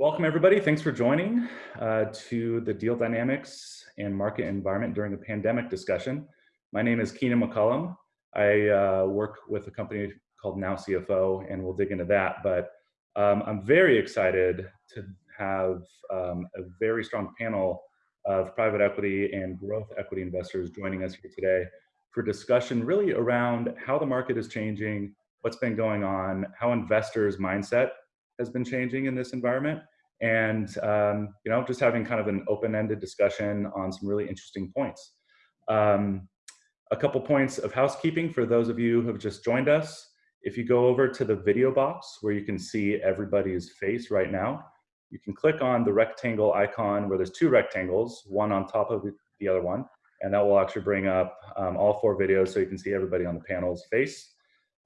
Welcome everybody. Thanks for joining uh, to the deal dynamics and market environment during the pandemic discussion. My name is Keenan McCullum. I uh, work with a company called Now CFO and we'll dig into that. But um, I'm very excited to have um, a very strong panel of private equity and growth equity investors joining us here today for discussion really around how the market is changing, what's been going on, how investors' mindset has been changing in this environment. And um, you know just having kind of an open-ended discussion on some really interesting points. Um, a couple points of housekeeping for those of you who have just joined us. If you go over to the video box where you can see everybody's face right now you can click on the rectangle icon where there's two rectangles one on top of the other one and that will actually bring up um, all four videos so you can see everybody on the panel's face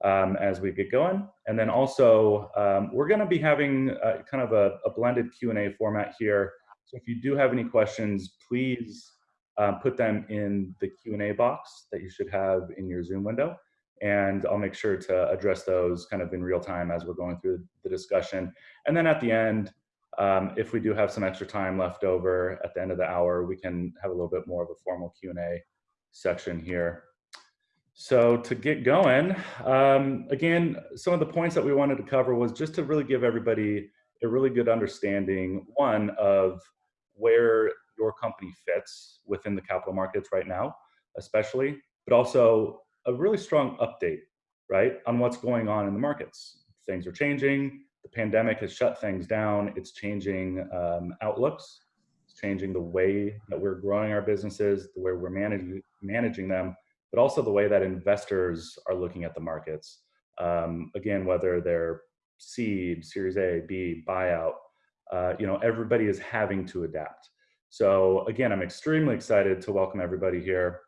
um, as we get going. And then also, um, we're gonna be having a, kind of a, a blended Q&A format here. So if you do have any questions, please um, put them in the Q&A box that you should have in your Zoom window. And I'll make sure to address those kind of in real time as we're going through the discussion. And then at the end, um, if we do have some extra time left over at the end of the hour, we can have a little bit more of a formal Q&A section here. So to get going, um, again, some of the points that we wanted to cover was just to really give everybody a really good understanding, one, of where your company fits within the capital markets right now, especially, but also a really strong update, right, on what's going on in the markets. Things are changing, the pandemic has shut things down, it's changing um, outlooks, it's changing the way that we're growing our businesses, the way we're managing, managing them, but also the way that investors are looking at the markets. Um, again, whether they're seed, Series A, B, buyout, uh, you know, everybody is having to adapt. So again, I'm extremely excited to welcome everybody here.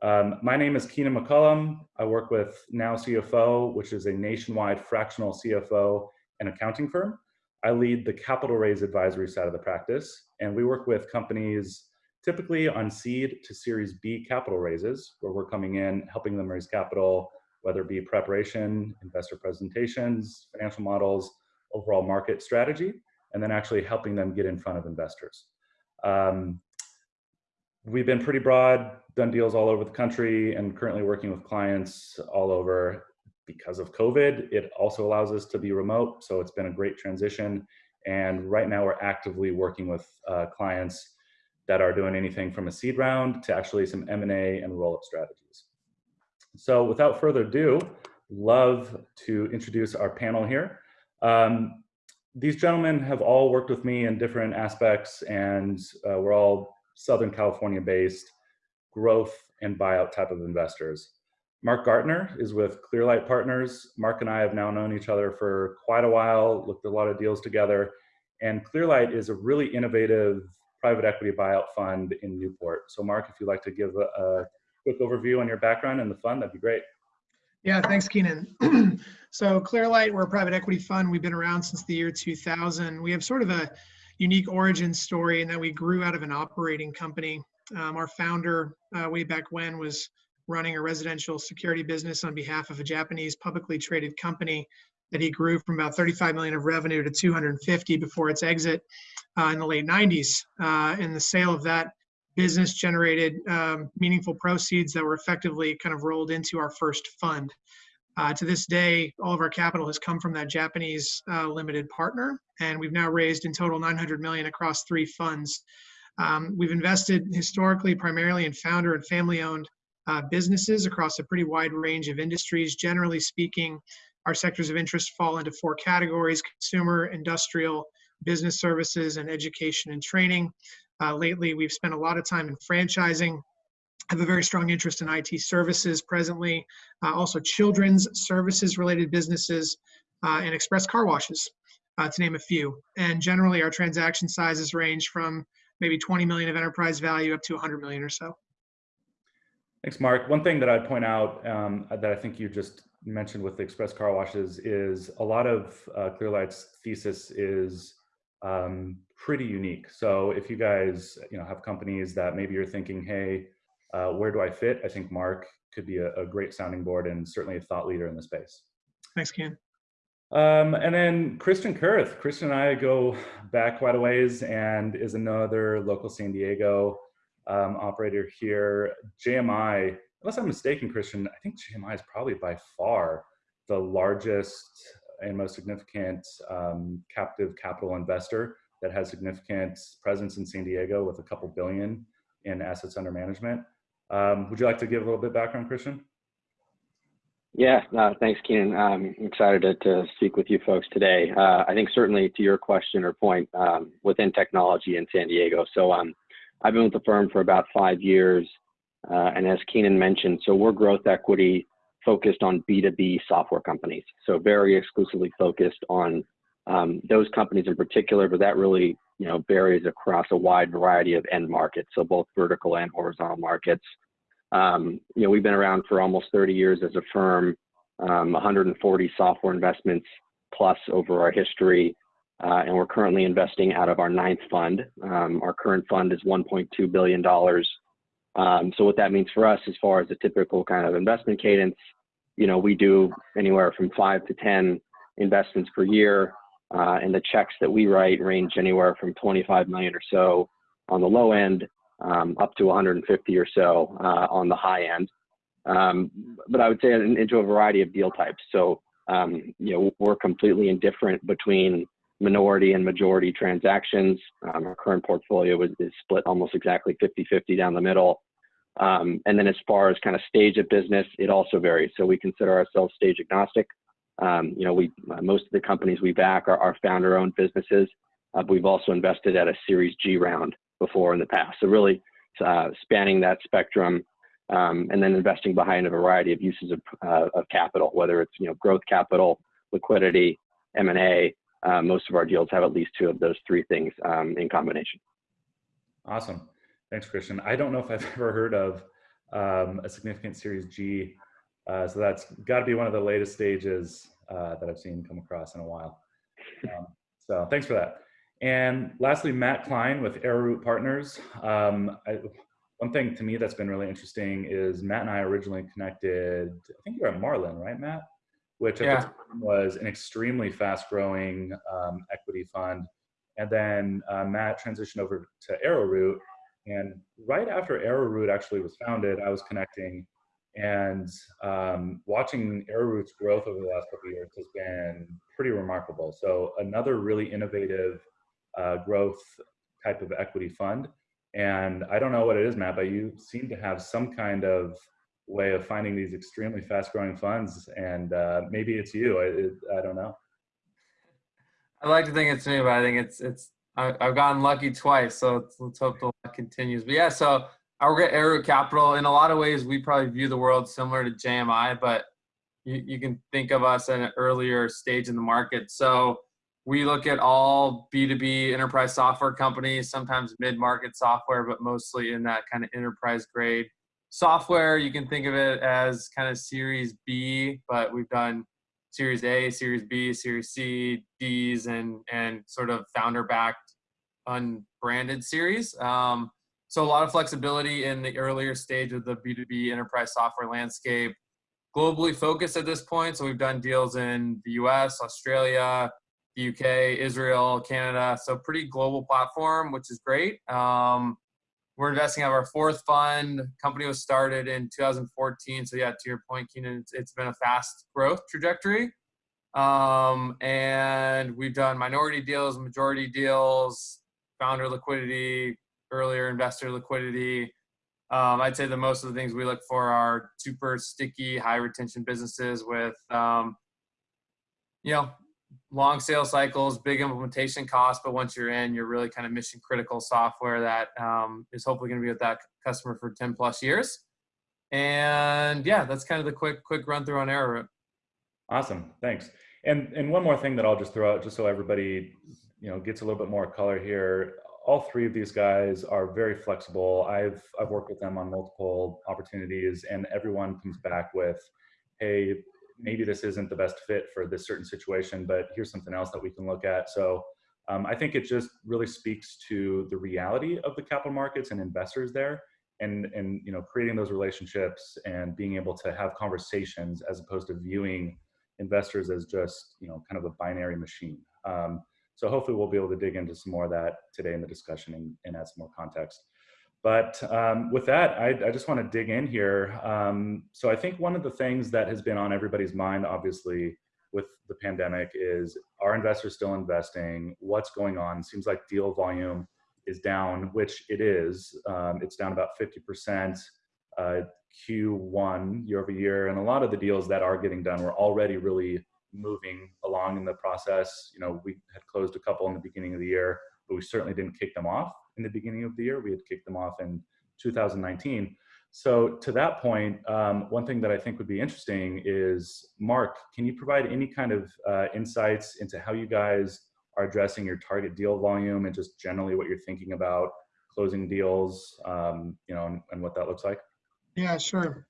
Um, my name is Keenan McCullum. I work with Now CFO, which is a nationwide fractional CFO and accounting firm. I lead the capital raise advisory side of the practice, and we work with companies typically on seed to series B capital raises, where we're coming in, helping them raise capital, whether it be preparation, investor presentations, financial models, overall market strategy, and then actually helping them get in front of investors. Um, we've been pretty broad, done deals all over the country, and currently working with clients all over. Because of COVID, it also allows us to be remote, so it's been a great transition. And right now we're actively working with uh, clients that are doing anything from a seed round to actually some M&A and roll-up strategies. So without further ado, love to introduce our panel here. Um, these gentlemen have all worked with me in different aspects and uh, we're all Southern California based growth and buyout type of investors. Mark Gartner is with Clearlight Partners. Mark and I have now known each other for quite a while, looked at a lot of deals together. And Clearlight is a really innovative private equity buyout fund in Newport. So Mark, if you'd like to give a, a quick overview on your background and the fund, that'd be great. Yeah, thanks, Keenan. so Clearlight, we're a private equity fund. We've been around since the year 2000. We have sort of a unique origin story in that we grew out of an operating company. Um, our founder, uh, way back when, was running a residential security business on behalf of a Japanese publicly traded company that he grew from about 35 million of revenue to 250 before its exit uh, in the late 90s. Uh, and the sale of that business generated um, meaningful proceeds that were effectively kind of rolled into our first fund. Uh, to this day, all of our capital has come from that Japanese uh, limited partner, and we've now raised in total 900 million across three funds. Um, we've invested historically primarily in founder and family-owned uh, businesses across a pretty wide range of industries. Generally speaking, our sectors of interest fall into four categories: consumer, industrial, business services, and education and training. Uh, lately, we've spent a lot of time in franchising, have a very strong interest in IT services presently, uh, also children's services related businesses, uh, and express car washes, uh, to name a few. And generally, our transaction sizes range from maybe 20 million of enterprise value up to 100 million or so. Thanks, Mark. One thing that I'd point out um, that I think you just mentioned with the express car washes is a lot of uh, Clearlight's thesis is um, pretty unique. So if you guys, you know, have companies that maybe you're thinking, hey, uh, where do I fit? I think Mark could be a, a, great sounding board and certainly a thought leader in the space. Thanks, Ken. Um, and then Christian Kurth. Christian and I go back quite a ways and is another local San Diego um, operator here. JMI, unless I'm mistaken, Christian, I think JMI is probably by far the largest and most significant um, captive capital investor that has significant presence in San Diego with a couple billion in assets under management. Um, would you like to give a little bit background, Christian? Yeah, uh, thanks, Keenan. I'm excited to, to, speak with you folks today. Uh, I think certainly to your question or point um, within technology in San Diego. So um, I've been with the firm for about five years. Uh, and as Keenan mentioned, so we're growth equity focused on B2B software companies. So very exclusively focused on um, those companies in particular, but that really you know varies across a wide variety of end markets. So both vertical and horizontal markets. Um, you know, we've been around for almost 30 years as a firm, um, 140 software investments plus over our history, uh, and we're currently investing out of our ninth fund. Um, our current fund is 1.2 billion dollars. Um, so what that means for us, as far as a typical kind of investment cadence, you know, we do anywhere from five to 10 investments per year, uh, and the checks that we write range anywhere from 25 million or so on the low end um, up to 150 or so uh, on the high end. Um, but I would say into a variety of deal types. So, um, you know, we're completely indifferent between minority and majority transactions. Um, our current portfolio is, is, split almost exactly 50-50 down the middle. Um, and then as far as kind of stage of business, it also varies. So we consider ourselves stage agnostic. Um, you know, we uh, most of the companies we back are, are founder-owned businesses. Uh, we've also invested at a Series G round before in the past. So really uh, spanning that spectrum um, and then investing behind a variety of uses of, uh, of capital, whether it's you know growth capital, liquidity, M&A. Uh, most of our deals have at least two of those three things um, in combination. Awesome. Thanks, Christian. I don't know if I've ever heard of um, a significant Series G. Uh, so that's got to be one of the latest stages uh, that I've seen come across in a while. Um, so thanks for that. And lastly, Matt Klein with Arrowroot Partners. Um, I, one thing to me that's been really interesting is Matt and I originally connected, I think you were at Marlin, right, Matt? Which yeah. was an extremely fast growing um, equity fund. And then uh, Matt transitioned over to Arrowroot. And right after Arrowroot actually was founded, I was connecting and um, watching Arrowroot's growth over the last couple of years has been pretty remarkable. So another really innovative uh, growth type of equity fund. And I don't know what it is, Matt, but you seem to have some kind of way of finding these extremely fast growing funds. And uh, maybe it's you. I, I don't know. I like to think it's me, but I think it's it's I, have gotten lucky twice, so let's hope the luck continues. But yeah, so our work Arrow Capital. In a lot of ways, we probably view the world similar to JMI, but you, you can think of us at an earlier stage in the market. So we look at all B2B enterprise software companies, sometimes mid market software, but mostly in that kind of enterprise grade software. You can think of it as kind of Series B, but we've done Series A, Series B, Series C, D's, and, and sort of founder backed unbranded series. Um, so a lot of flexibility in the earlier stage of the B2B enterprise software landscape. Globally focused at this point. So we've done deals in the US, Australia, the UK, Israel, Canada. So pretty global platform, which is great. Um, we're investing out of our fourth fund. Company was started in 2014. So yeah, to your point, Keenan, it's, it's been a fast growth trajectory. Um, and we've done minority deals, majority deals, founder liquidity, earlier investor liquidity. Um, I'd say the most of the things we look for are super sticky, high retention businesses with, um, you know, long sales cycles, big implementation costs, but once you're in, you're really kind of mission critical software that um, is hopefully going to be with that customer for 10 plus years. And yeah, that's kind of the quick quick run through on Arrowroot. Awesome, thanks. And and one more thing that I'll just throw out, just so everybody you know gets a little bit more color here. All three of these guys are very flexible. I've I've worked with them on multiple opportunities, and everyone comes back with, "Hey, maybe this isn't the best fit for this certain situation, but here's something else that we can look at. So um, I think it just really speaks to the reality of the capital markets and investors there and, and you know, creating those relationships and being able to have conversations as opposed to viewing investors as just you know kind of a binary machine. Um, so hopefully we'll be able to dig into some more of that today in the discussion and, and add some more context. But um, with that, I, I, just want to dig in here. Um, so I think one of the things that has been on everybody's mind, obviously, with the pandemic is are investors still investing? What's going on? Seems like deal volume is down, which it is. Um, it's down about 50% uh, Q1 year over year. And a lot of the deals that are getting done were already really moving along in the process. You know, we had closed a couple in the beginning of the year, but we certainly didn't kick them off in the beginning of the year. We had kicked them off in 2019. So to that point, um, one thing that I think would be interesting is, Mark, can you provide any kind of uh, insights into how you guys are addressing your target deal volume and just generally what you're thinking about closing deals, um, you know, and, and what that looks like? Yeah, sure.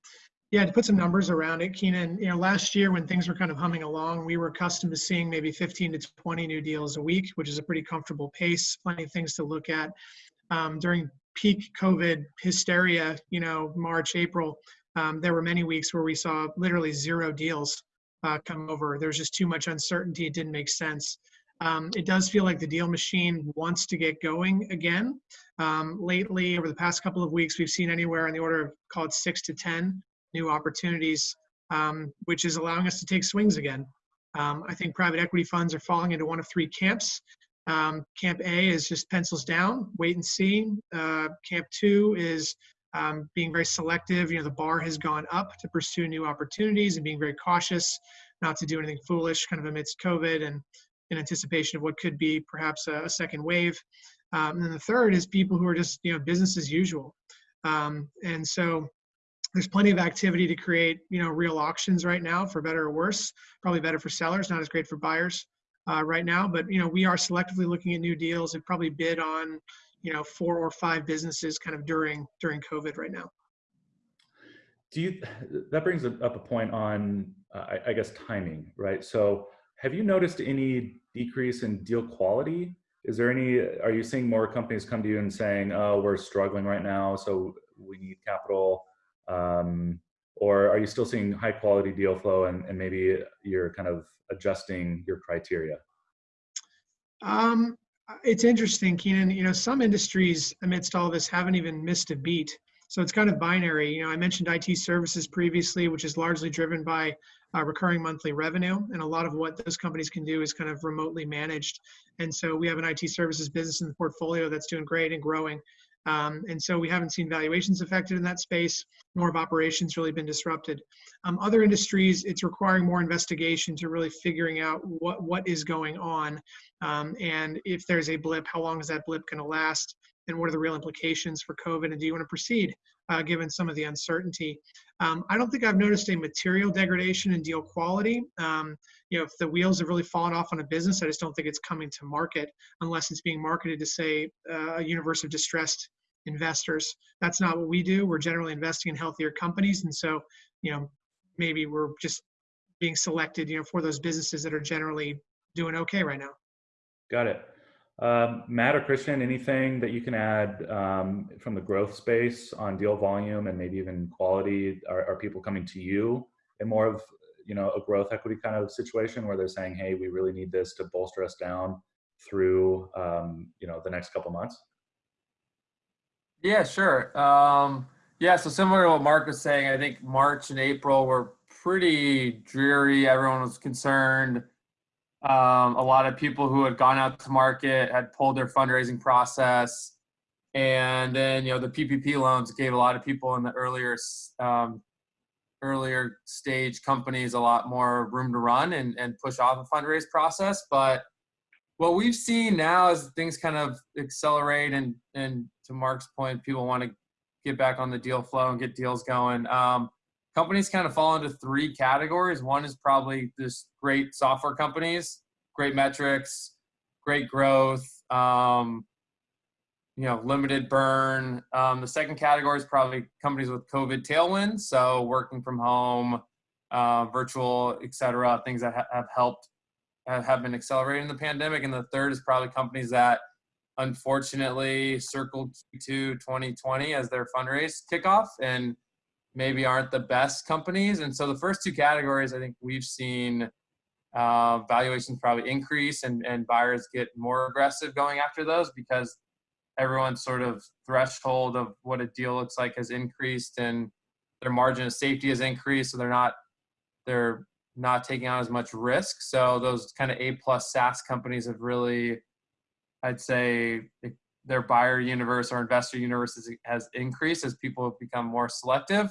Yeah, to put some numbers around it, Keenan, you know, last year when things were kind of humming along, we were accustomed to seeing maybe 15 to 20 new deals a week, which is a pretty comfortable pace, plenty of things to look at. Um, during peak COVID hysteria, you know, March, April, um, there were many weeks where we saw literally zero deals uh, come over. There was just too much uncertainty. It didn't make sense. Um, it does feel like the deal machine wants to get going again. Um, lately, over the past couple of weeks, we've seen anywhere in the order of call it six to 10 new opportunities, um, which is allowing us to take swings again. Um, I think private equity funds are falling into one of three camps. Um, camp A is just pencils down, wait and see. Uh, camp two is um, being very selective. You know, the bar has gone up to pursue new opportunities and being very cautious, not to do anything foolish, kind of amidst COVID and in anticipation of what could be perhaps a, a second wave. Um, and then the third is people who are just you know business as usual. Um, and so there's plenty of activity to create you know real auctions right now for better or worse probably better for sellers not as great for buyers uh, right now. But you know we are selectively looking at new deals and probably bid on you know four or five businesses kind of during during covid right now. Do you that brings up a point on uh, I, I guess timing right? So have you noticed any decrease in deal quality? Is there any are you seeing more companies come to you and saying oh we're struggling right now so we need capital um, or are you still seeing high quality deal flow and, and maybe you're kind of adjusting your criteria? Um, it's interesting, Keenan. You know, some industries amidst all this haven't even missed a beat. So it's kind of binary. You know, I mentioned IT services previously, which is largely driven by uh, recurring monthly revenue. And a lot of what those companies can do is kind of remotely managed. And so we have an IT services business in the portfolio that's doing great and growing. Um, and so we haven't seen valuations affected in that space, nor have operations really been disrupted. Um, other industries, it's requiring more investigation to really figuring out what, what is going on. Um, and if there's a blip, how long is that blip going to last? And what are the real implications for COVID? And do you want to proceed uh, given some of the uncertainty? Um, I don't think I've noticed a material degradation in deal quality. Um, you know, if the wheels have really fallen off on a business, I just don't think it's coming to market unless it's being marketed to say uh, a universe of distressed investors. That's not what we do. We're generally investing in healthier companies, and so you know maybe we're just being selected, you know, for those businesses that are generally doing okay right now. Got it. Um, Matt or Christian, anything that you can add um, from the growth space on deal volume and maybe even quality? Are, are people coming to you in more of you know a growth equity kind of situation where they're saying, "Hey, we really need this to bolster us down through um, you know the next couple months"? Yeah, sure. Um, yeah, so similar to what Mark was saying, I think March and April were pretty dreary. Everyone was concerned. Um, a lot of people who had gone out to market had pulled their fundraising process. And then, you know, the PPP loans gave a lot of people in the earlier um, earlier stage companies a lot more room to run and, and push off a fundraise process. But what we've seen now is things kind of accelerate and and to Mark's point, people want to get back on the deal flow and get deals going. Um, companies kind of fall into three categories. One is probably just great software companies, great metrics, great growth, um, you know, limited burn. Um, the second category is probably companies with COVID tailwinds, so working from home, uh, virtual, et cetera, things that ha have helped have been accelerating the pandemic. And the third is probably companies that unfortunately circled to 2020 as their fundraise kickoff. And maybe aren't the best companies. And so the first two categories, I think we've seen uh, valuations probably increase and, and buyers get more aggressive going after those because everyone's sort of threshold of what a deal looks like has increased and their margin of safety has increased. So they're not, they're not taking on as much risk. So those kind of A plus SaaS companies have really, I'd say their buyer universe or investor universe has, has increased as people have become more selective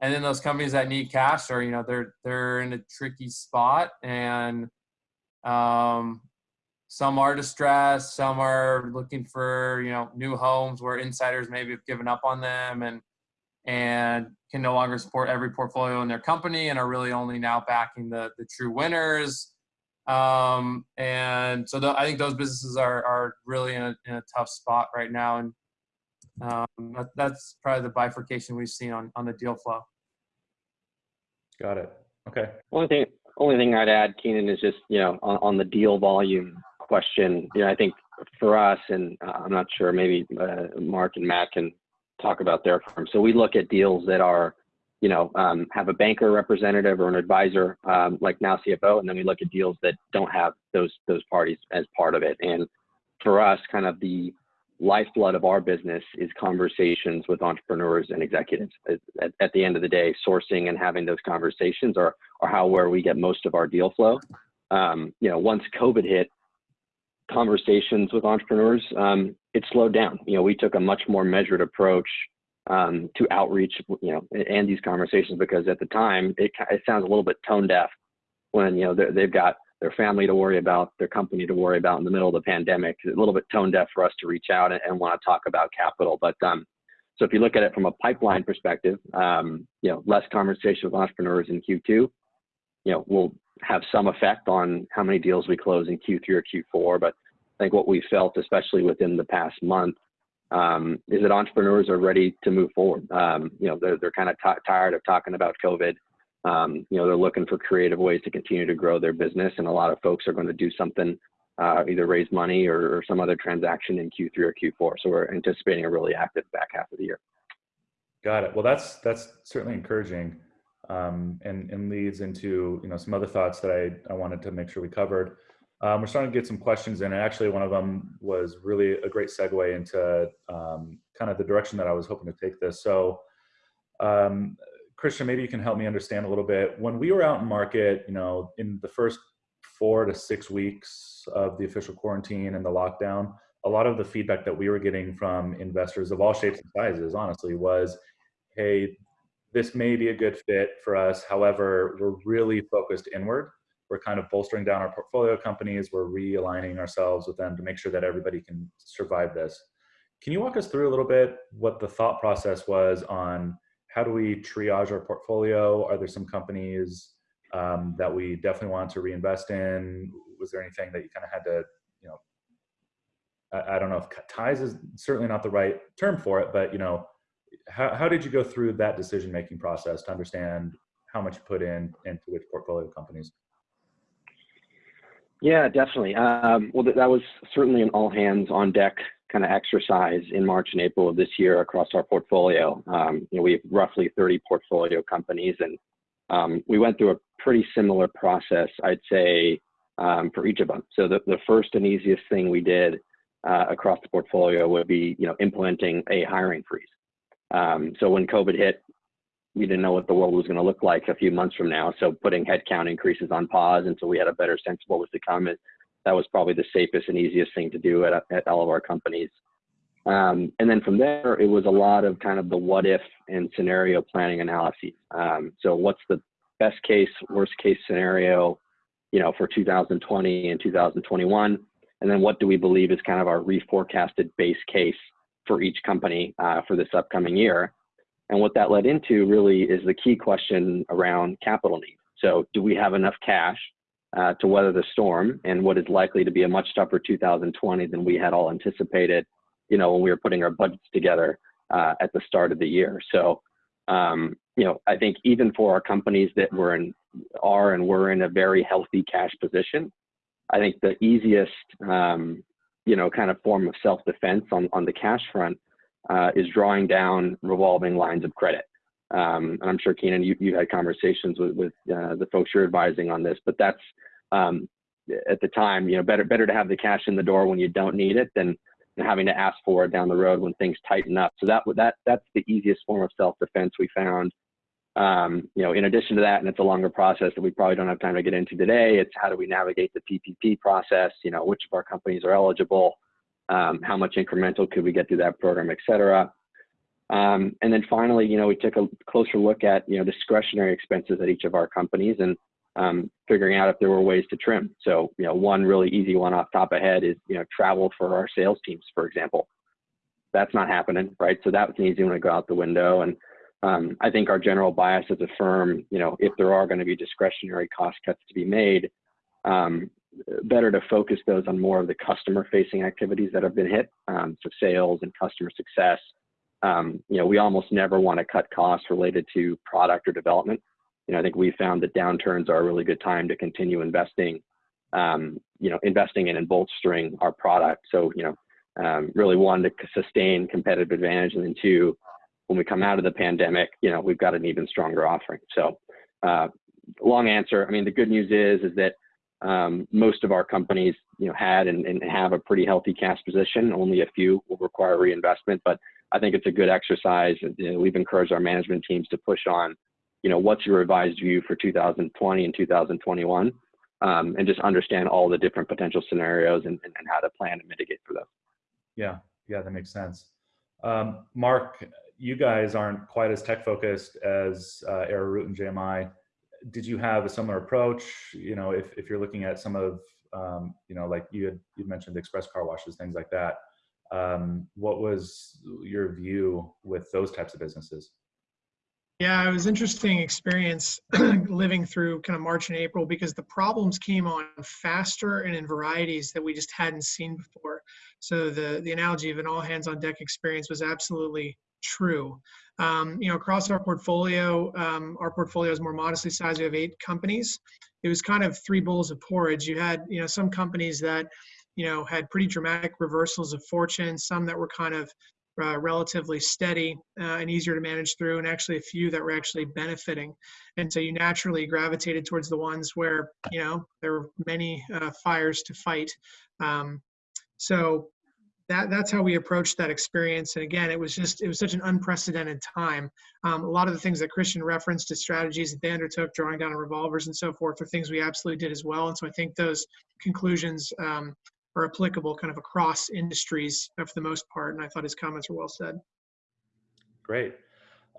and then those companies that need cash are you know they're they're in a tricky spot and um, some are distressed some are looking for you know new homes where insiders maybe have given up on them and and can no longer support every portfolio in their company and are really only now backing the the true winners. Um, and so the, i think those businesses are are really in a, in a tough spot right now and um, that, that's probably the bifurcation we've seen on, on the deal flow. Got it. Okay. Only thing, only thing I'd add, Keenan, is just you know on, on the deal volume question. You know, I think for us, and uh, I'm not sure, maybe uh, Mark and Matt can talk about their firm. So we look at deals that are, you know, um, have a banker representative or an advisor, um, like now CFO, and then we look at deals that don't have those those parties as part of it. And for us, kind of the lifeblood of our business is conversations with entrepreneurs and executives. At, at, the end of the day, sourcing and having those conversations are, are how where we get most of our deal flow. Um, you know, once COVID hit, conversations with entrepreneurs, um, it slowed down. You know, we took a much more measured approach um, to outreach, you know, and these conversations because at the time it, it sounds a little bit tone deaf when you know they've got their family to worry about, their company to worry about in the middle of the pandemic. A little bit tone deaf for us to reach out and, and want to talk about capital. But um, so if you look at it from a pipeline perspective, um, you know, less conversation with entrepreneurs in Q2, you know, will have some effect on how many deals we close in Q3 or Q4. But I think what we felt, especially within the past month, um, is that entrepreneurs are ready to move forward. Um, you know, they're, they're kind of tired of talking about COVID. Um, you know, they're looking for creative ways to continue to grow their business, and a lot of folks are going to do something, uh, either raise money or, or, some other transaction in Q3 or Q4. So we're anticipating a really active back half of the year. Got it. Well, that's that's certainly encouraging, um, and and leads into you know some other thoughts that I I wanted to make sure we covered. Um, we're starting to get some questions in, and actually one of them was really a great segue into um, kind of the direction that I was hoping to take this. So um, Christian, maybe you can help me understand a little bit. When we were out in market, you know, in the first four to six weeks of the official quarantine and the lockdown, a lot of the feedback that we were getting from investors of all shapes and sizes, honestly, was, hey, this may be a good fit for us. However, we're really focused inward. We're kind of bolstering down our portfolio companies. We're realigning ourselves with them to make sure that everybody can survive this. Can you walk us through a little bit what the thought process was on how do we triage our portfolio? Are there some companies um, that we definitely want to reinvest in? Was there anything that you kind of had to, you know, I, I, don't know if ties is certainly not the right term for it, but you know, how, how did you go through that decision-making process to understand how much you put in into which portfolio companies? Yeah, definitely. Um, well, that was certainly an all hands on deck kind of exercise in March and April of this year across our portfolio. Um, you know, we have roughly 30 portfolio companies, and um, we went through a pretty similar process, I'd say, um, for each of them. So the, the first and easiest thing we did uh, across the portfolio would be, you know, implementing a hiring freeze. Um, so when COVID hit, we didn't know what the world was going to look like a few months from now. So putting headcount increases on pause until we had a better sense of what was to come that was probably the safest and easiest thing to do at, at all of our companies. Um, and then from there, it was a lot of kind of the what if and scenario planning analyses. Um, so what's the best case, worst case scenario, you know, for 2020 and 2021? And then what do we believe is kind of our reforecasted base case for each company uh, for this upcoming year? And what that led into really is the key question around capital needs. So do we have enough cash uh, to weather the storm and what is likely to be a much tougher 2020 than we had all anticipated, you know, when we were putting our budgets together uh, at the start of the year. So, um, you know, I think even for our companies that were in, are and were in a very healthy cash position, I think the easiest, um, you know, kind of form of self-defense on, on the cash front uh, is drawing down revolving lines of credit. Um, and I'm sure Keenan, you, you had conversations with, with uh, the folks you're advising on this, but that's um, at the time, you know, better better to have the cash in the door when you don't need it than, having to ask for it down the road when things tighten up. So that that that's the easiest form of self defense we found. Um, you know, in addition to that, and it's a longer process that we probably don't have time to get into today. It's how do we navigate the PPP process? You know, which of our companies are eligible? Um, how much incremental could we get through that program, et cetera? Um, and then finally, you know, we took a closer look at, you know, discretionary expenses at each of our companies and um, figuring out if there were ways to trim. So, you know, one really easy one off top of head is, you know, travel for our sales teams, for example. That's not happening, right? So that was an easy one to go out the window. And um, I think our general bias as a firm, you know, if there are going to be discretionary cost cuts to be made, um, better to focus those on more of the customer facing activities that have been hit. Um, so sales and customer success, um, you know, we almost never want to cut costs related to product or development. You know, I think we found that downturns are a really good time to continue investing, um, you know, investing in and bolstering our product. So, you know, um, really one to sustain competitive advantage, and then two, when we come out of the pandemic, you know, we've got an even stronger offering. So, uh, long answer. I mean, the good news is is that um, most of our companies, you know, had and, and have a pretty healthy cash position. Only a few will require reinvestment, but I think it's a good exercise. You know, we've encouraged our management teams to push on, you know, what's your revised view for 2020 and 2021, um, and just understand all the different potential scenarios and, and, and, how to plan and mitigate for those. Yeah, yeah, that makes sense. Um, Mark, you guys aren't quite as tech focused as uh, Arrowroot and JMI. Did you have a similar approach? You know, if, if you're looking at some of, um, you know, like you had you mentioned express car washes, things like that um, what was your view with those types of businesses? Yeah, it was interesting experience living through kind of March and April because the problems came on faster and in varieties that we just hadn't seen before. So the the analogy of an all hands on deck experience was absolutely true. Um, you know, across our portfolio, um, our portfolio is more modestly sized. We have eight companies. It was kind of three bowls of porridge. You had you know some companies that you know, had pretty dramatic reversals of fortune, some that were kind of uh, relatively steady uh, and easier to manage through, and actually a few that were actually benefiting. And so you naturally gravitated towards the ones where, you know, there were many uh, fires to fight. Um, so that, that's how we approached that experience. And again, it was just, it was such an unprecedented time. Um, a lot of the things that Christian referenced to strategies that they undertook, drawing down revolvers and so forth, are things we absolutely did as well. And so I think those conclusions um, are applicable kind of across industries for the most part. And I thought his comments were well said. Great.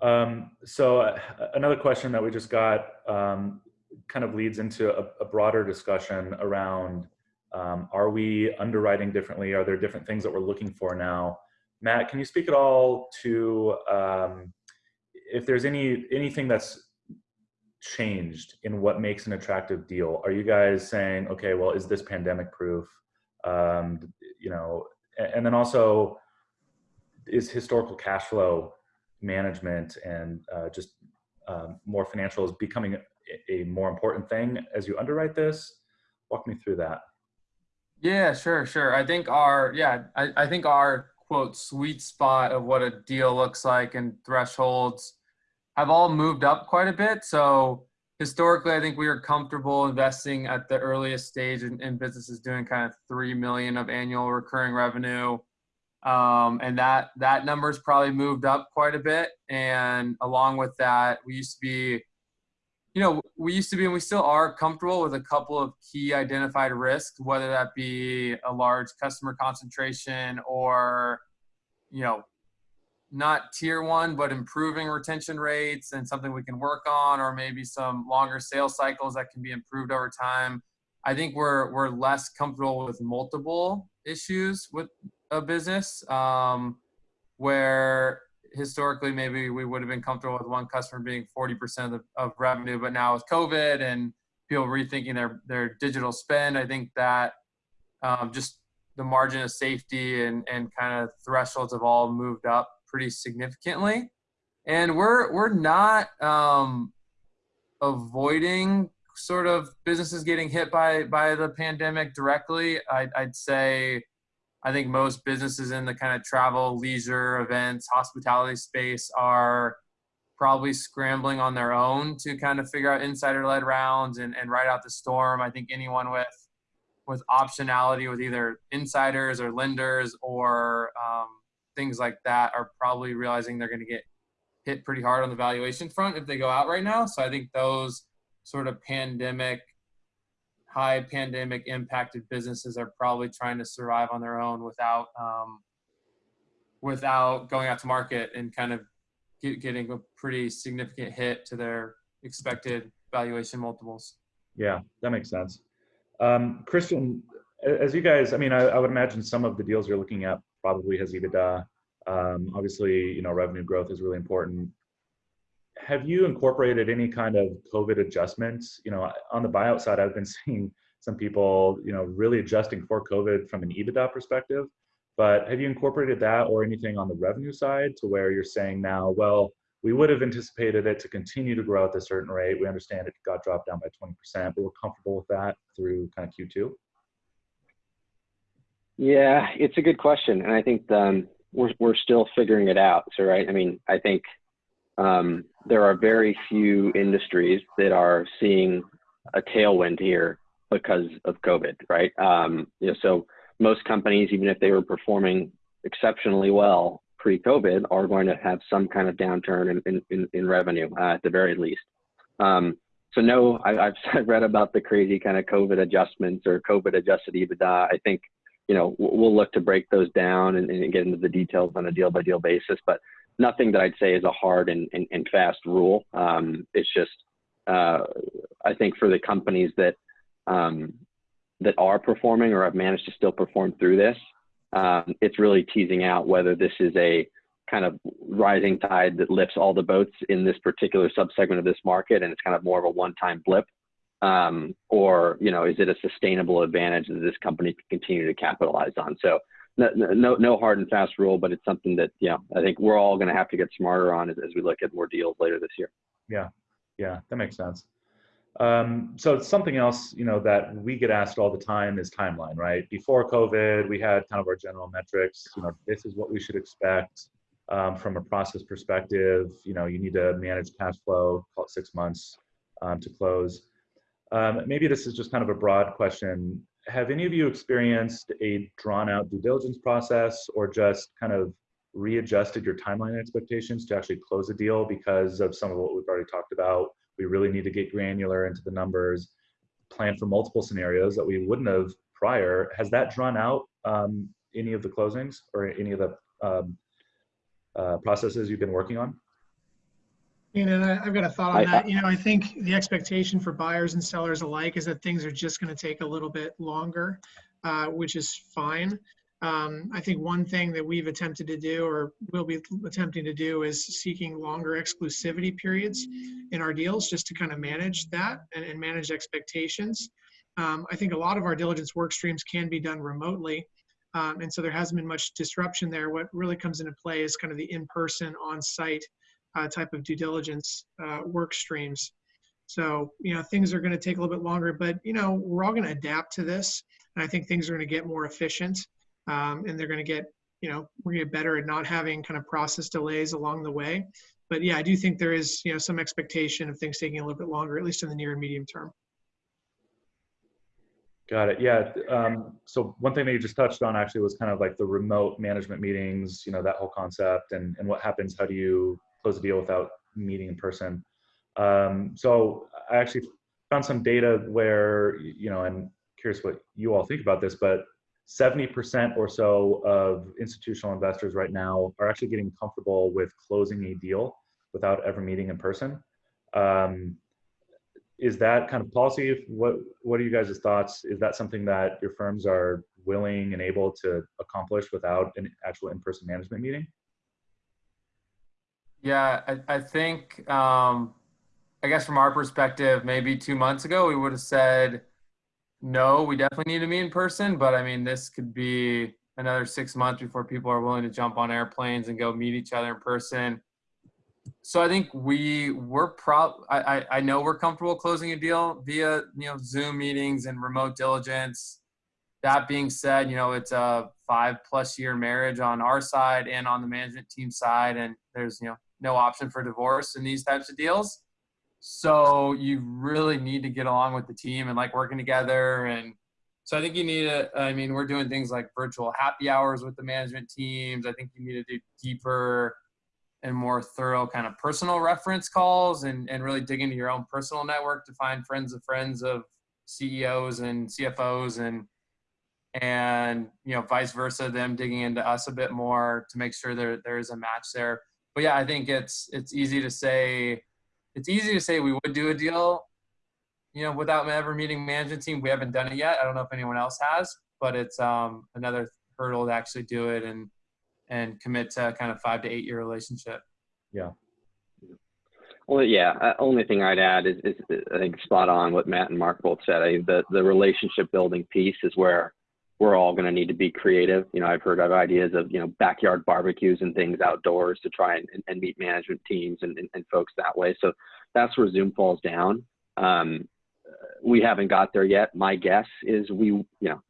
Um, so uh, another question that we just got um, kind of leads into a, a broader discussion around um, are we underwriting differently? Are there different things that we're looking for now? Matt, can you speak at all to um, if there's any anything that's changed in what makes an attractive deal? Are you guys saying, okay, well, is this pandemic proof? Um, you know, and then also is historical cash flow management and uh, just um, more financial is becoming a, a, more important thing as you underwrite this. Walk me through that. Yeah, sure, sure. I think our yeah, I, I think our quote sweet spot of what a deal looks like and thresholds have all moved up quite a bit. So historically, I think we are comfortable investing at the earliest stage in, in businesses doing kind of three million of annual recurring revenue, um, and that that number's probably moved up quite a bit. And along with that, we used to be, you know, we used to be and we still are comfortable with a couple of key identified risks, whether that be a large customer concentration or, you know, not tier one, but improving retention rates and something we can work on, or maybe some longer sales cycles that can be improved over time. I think we're we're less comfortable with multiple issues with a business, um, where historically maybe we would have been comfortable with one customer being 40% of, of revenue, but now with COVID and people rethinking their their digital spend, I think that um, just the margin of safety and and kind of thresholds have all moved up pretty significantly, and we're we're not um, avoiding sort of businesses getting hit by by the pandemic directly. I'd, I'd say I think most businesses in the kind of travel, leisure, events, hospitality space are probably scrambling on their own to kind of figure out insider led rounds and, and ride out the storm. I think anyone with with optionality with either insiders or lenders or um, things like that are probably realizing they're going to get hit pretty hard on the valuation front if they go out right now. So I think those sort of pandemic, high pandemic impacted businesses are probably trying to survive on their own without um, without going out to market and kind of get, getting a pretty significant hit to their expected valuation multiples. Yeah, that makes sense. Um, Christian, as you guys, I mean, I, I, would imagine some of the deals you're looking at probably has EBITDA. Um, obviously, you know, revenue growth is really important. Have you incorporated any kind of COVID adjustments? You know, on the buyout side, I've been seeing some people, you know, really adjusting for COVID from an EBITDA perspective. But have you incorporated that or anything on the revenue side to where you're saying now, well, we would have anticipated it to continue to grow at a certain rate. We understand it got dropped down by 20%, but we're comfortable with that through kind of Q2? Yeah, it's a good question. And I think um, we're, we're still figuring it out. So, right, I mean, I think um, there are very few industries that are seeing a tailwind here because of COVID, right? Um, you know, so most companies, even if they were performing exceptionally well, pre-COVID are going to have some kind of downturn in, in, in revenue uh, at the very least. Um, so no, I, have read about the crazy kind of COVID adjustments or COVID adjusted EBITDA. I think, you know, we'll look to break those down and, and get into the details on a deal by deal basis, but nothing that I'd say is a hard and, and, and fast rule. Um, it's just, uh, I think for the companies that, um, that are performing or have managed to still perform through this, um, it's really teasing out whether this is a kind of rising tide that lifts all the boats in this particular subsegment of this market and it's kind of more of a one-time blip um, or you know is it a sustainable advantage that this company can continue to capitalize on so no, no, no hard and fast rule but it's something that you know i think we're all going to have to get smarter on as, as we look at more deals later this year yeah yeah that makes sense um, so something else, you know, that we get asked all the time is timeline, right? Before COVID, we had kind of our general metrics. You know, this is what we should expect um, from a process perspective. You know, you need to manage cash flow, call it six months um, to close. Um, maybe this is just kind of a broad question. Have any of you experienced a drawn out due diligence process or just kind of readjusted your timeline expectations to actually close a deal because of some of what we've already talked about we really need to get granular into the numbers, plan for multiple scenarios that we wouldn't have prior. Has that drawn out um, any of the closings or any of the um, uh, processes you've been working on? And I've got a thought on that. You know, I think the expectation for buyers and sellers alike is that things are just going to take a little bit longer, uh, which is fine. Um, I think one thing that we've attempted to do or will be attempting to do is seeking longer exclusivity periods in our deals just to kind of manage that and, and manage expectations. Um, I think a lot of our diligence work streams can be done remotely. Um, and so there hasn't been much disruption there. What really comes into play is kind of the in-person, on-site uh, type of due diligence uh, work streams. So, you know, things are going to take a little bit longer, but, you know, we're all going to adapt to this. And I think things are going to get more efficient um, and they're going to get you know we're going to get better at not having kind of process delays along the way but yeah i do think there is you know some expectation of things taking a little bit longer at least in the near and medium term got it yeah um, so one thing that you just touched on actually was kind of like the remote management meetings you know that whole concept and and what happens how do you close a deal without meeting in person um, so i actually found some data where you know i'm curious what you all think about this but 70% or so of institutional investors right now are actually getting comfortable with closing a deal without ever meeting in person. Um, is that kind of policy? What What are you guys' thoughts? Is that something that your firms are willing and able to accomplish without an actual in-person management meeting? Yeah, I, I think, um, I guess from our perspective, maybe two months ago, we would have said, no, we definitely need to meet in person, but I mean, this could be another six months before people are willing to jump on airplanes and go meet each other in person. So I think we we're proud. I, I know we're comfortable closing a deal via you know Zoom meetings and remote diligence. That being said, you know it's a five plus year marriage on our side and on the management team side, and there's you know no option for divorce in these types of deals. So you really need to get along with the team and like working together. And so I think you need to, I mean, we're doing things like virtual happy hours with the management teams. I think you need to do deeper and more thorough kind of personal reference calls and, and really dig into your own personal network to find friends of friends of CEOs and CFOs and and you know vice versa them digging into us a bit more to make sure there there is a match there but yeah i think it's it's easy to say it's easy to say we would do a deal you know without ever meeting management team we haven't done it yet i don't know if anyone else has but it's um another hurdle to actually do it and and commit to kind of five to eight year relationship Yeah. Well, yeah. Uh, only thing I'd add is, is I think spot on what Matt and Mark both said. I, the the relationship building piece is where we're all going to need to be creative. You know, I've heard of ideas of you know backyard barbecues and things outdoors to try and, and meet management teams and, and, and folks that way. So that's where Zoom falls down. Um, we haven't got there yet. My guess is we, you know,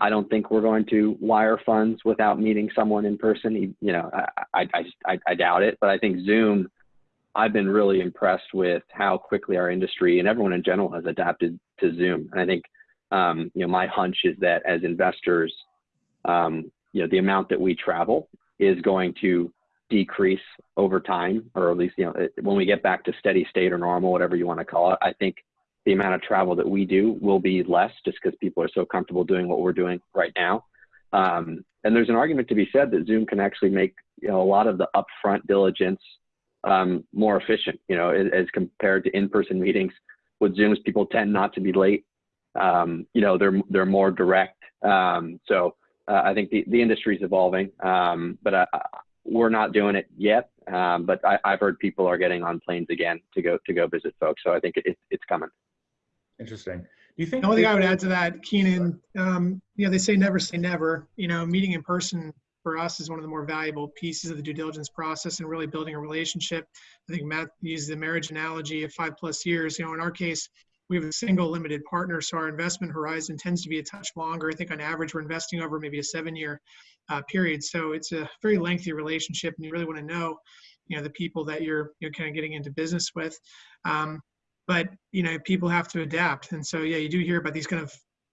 I don't think we're going to wire funds without meeting someone in person. You know, I, I, I, I, I doubt it. But I think Zoom I've been really impressed with how quickly our industry and everyone in general has adapted to Zoom. And I think, um, you know, my hunch is that as investors, um, you know, the amount that we travel is going to decrease over time, or at least, you know, it- when we get back to steady state or normal, whatever you want to call it, I think the amount of travel that we do will be less just because people are so comfortable doing what we're doing right now. Um, and there's an argument to be said that Zoom can actually make, you know, a lot of the upfront diligence um, more efficient, you know, as, as compared to in-person meetings. With Zooms, people tend not to be late. Um, you know, they're they're more direct. Um, so uh, I think the, the industry is evolving, um, but uh, we're not doing it yet. Um, but I, I've heard people are getting on planes again to go to go visit folks. So I think it, it's coming. Interesting. Do you think? The only thing I would add to that, Keenan, um, you know, they say never say never. You know, meeting in person for us is one of the more valuable pieces of the due diligence process and really building a relationship. I think Matt used the marriage analogy of five plus years. You know, in our case, we have a single limited partner, so our investment horizon tends to be a touch longer. I think on average, we're investing over maybe a seven-year uh, period. So it's a very lengthy relationship, and you really want to know, you know, the people that you're you're kind of getting into business with. Um, but you know, people have to adapt, and so yeah, you do hear about these kind of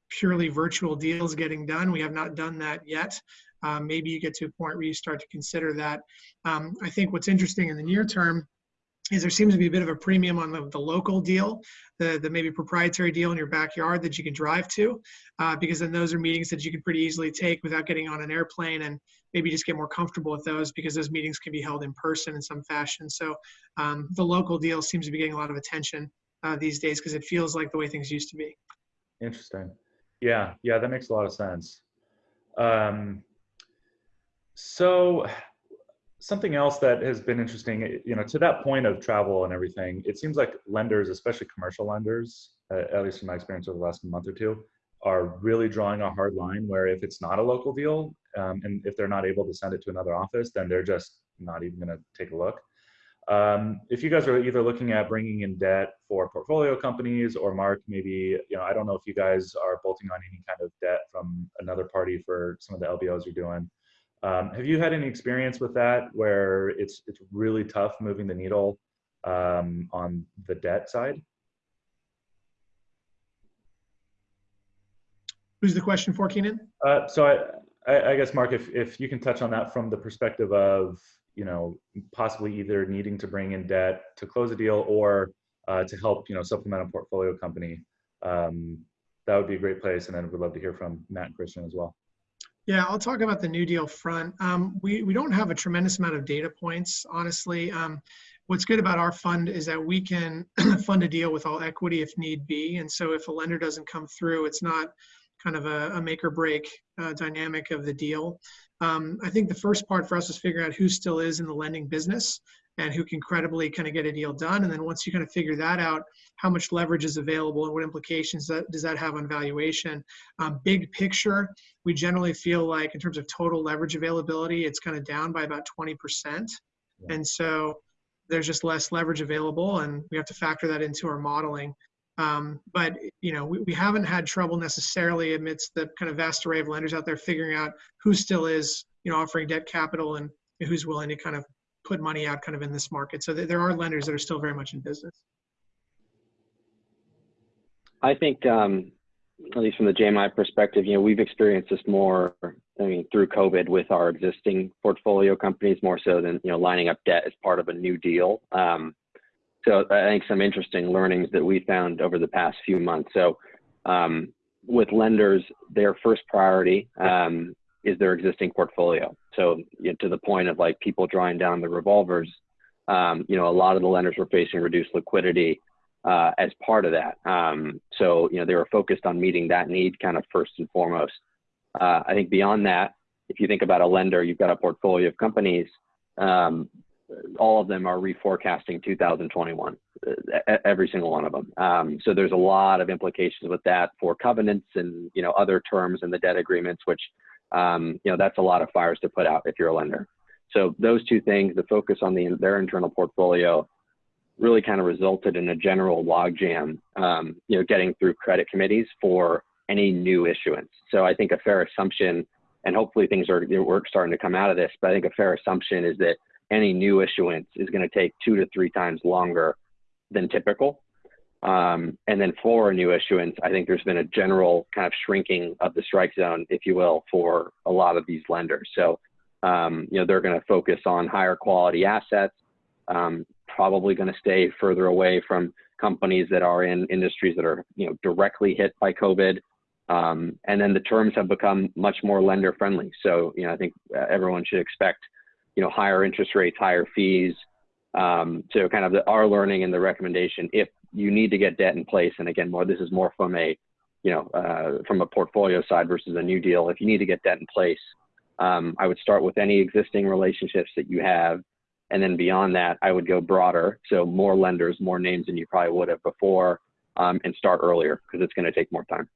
purely virtual deals getting done. We have not done that yet. Um, maybe you get to a point where you start to consider that. Um, I think what's interesting in the near term is there seems to be a bit of a premium on the, the local deal, the, the maybe proprietary deal in your backyard that you can drive to, uh, because then those are meetings that you can pretty easily take without getting on an airplane and maybe just get more comfortable with those because those meetings can be held in person in some fashion. So um, the local deal seems to be getting a lot of attention uh, these days because it feels like the way things used to be. Interesting. Yeah, yeah, that makes a lot of sense. Um, so something else that has been interesting, you know, to that point of travel and everything, it seems like lenders, especially commercial lenders, uh, at least from my experience over the last month or two, are really drawing a hard line where if it's not a local deal um, and if they're not able to send it to another office, then they're just not even going to take a look. Um, if you guys are either looking at bringing in debt for portfolio companies or Mark, maybe, you know, I don't know if you guys are bolting on any kind of debt from another party for some of the LBOs you're doing. Um, have you had any experience with that where it's it's really tough moving the needle um, on the debt side? Who's the question for, Keenan? Uh, so I, I, I guess Mark, if if you can touch on that from the perspective of you know possibly either needing to bring in debt to close a deal or uh, to help you know supplement a portfolio company, um, that would be a great place. And then we'd love to hear from Matt and Christian as well. Yeah, I'll talk about the New Deal front. Um, we, we don't have a tremendous amount of data points, honestly. Um, what's good about our fund is that we can fund a deal with all equity if need be. And so if a lender doesn't come through, it's not kind of a, a make or break uh, dynamic of the deal. Um, I think the first part for us is figuring out who still is in the lending business and who can credibly kind of get a deal done. And then once you kind of figure that out, how much leverage is available and what implications that, does that have on valuation? Um, big picture, we generally feel like in terms of total leverage availability, it's kind of down by about 20%. Yeah. And so there's just less leverage available and we have to factor that into our modeling. Um, but you know, we, we haven't had trouble necessarily amidst the kind of vast array of lenders out there figuring out who still is, you know, offering debt capital and who's willing to kind of put money out kind of in this market. So there there are lenders that are still very much in business. I think, um, at least from the JMI perspective, you know, we've experienced this more, I mean, through COVID with our existing portfolio companies more so than, you know, lining up debt as part of a new deal. Um, so I think some interesting learnings that we found over the past few months. So um, with lenders, their first priority um, is their existing portfolio. So you know, to the point of like people drawing down the revolvers, um, you know, a lot of the lenders were facing reduced liquidity uh, as part of that. Um, so, you know, they were focused on meeting that need kind of first and foremost. Uh, I think beyond that, if you think about a lender, you've got a portfolio of companies, um, all of them are reforecasting 2021, uh, every single one of them. Um, so there's a lot of implications with that for covenants and, you know, other terms in the debt agreements, which, um, you know, that's a lot of fires to put out if you're a lender. So those two things, the focus on the, their internal portfolio really kind of resulted in a general logjam, um, you know, getting through credit committees for any new issuance. So I think a fair assumption, and hopefully things are we're starting to come out of this, but I think a fair assumption is that any new issuance is going to take two to three times longer than typical. Um, and then for new issuance, I think there's been a general kind of shrinking of the strike zone, if you will, for a lot of these lenders. So, um, you know, they're going to focus on higher quality assets, um, probably going to stay further away from companies that are in industries that are you know directly hit by COVID. Um, and then the terms have become much more lender friendly. So you know I think uh, everyone should expect you know higher interest rates, higher fees. Um, so kind of the, our learning and the recommendation if you need to get debt in place, and again more this is more from a you know uh, from a portfolio side versus a new deal. If you need to get debt in place, um, I would start with any existing relationships that you have and then beyond that, I would go broader. So more lenders, more names than you probably would have before, um, and start earlier because it's going to take more time.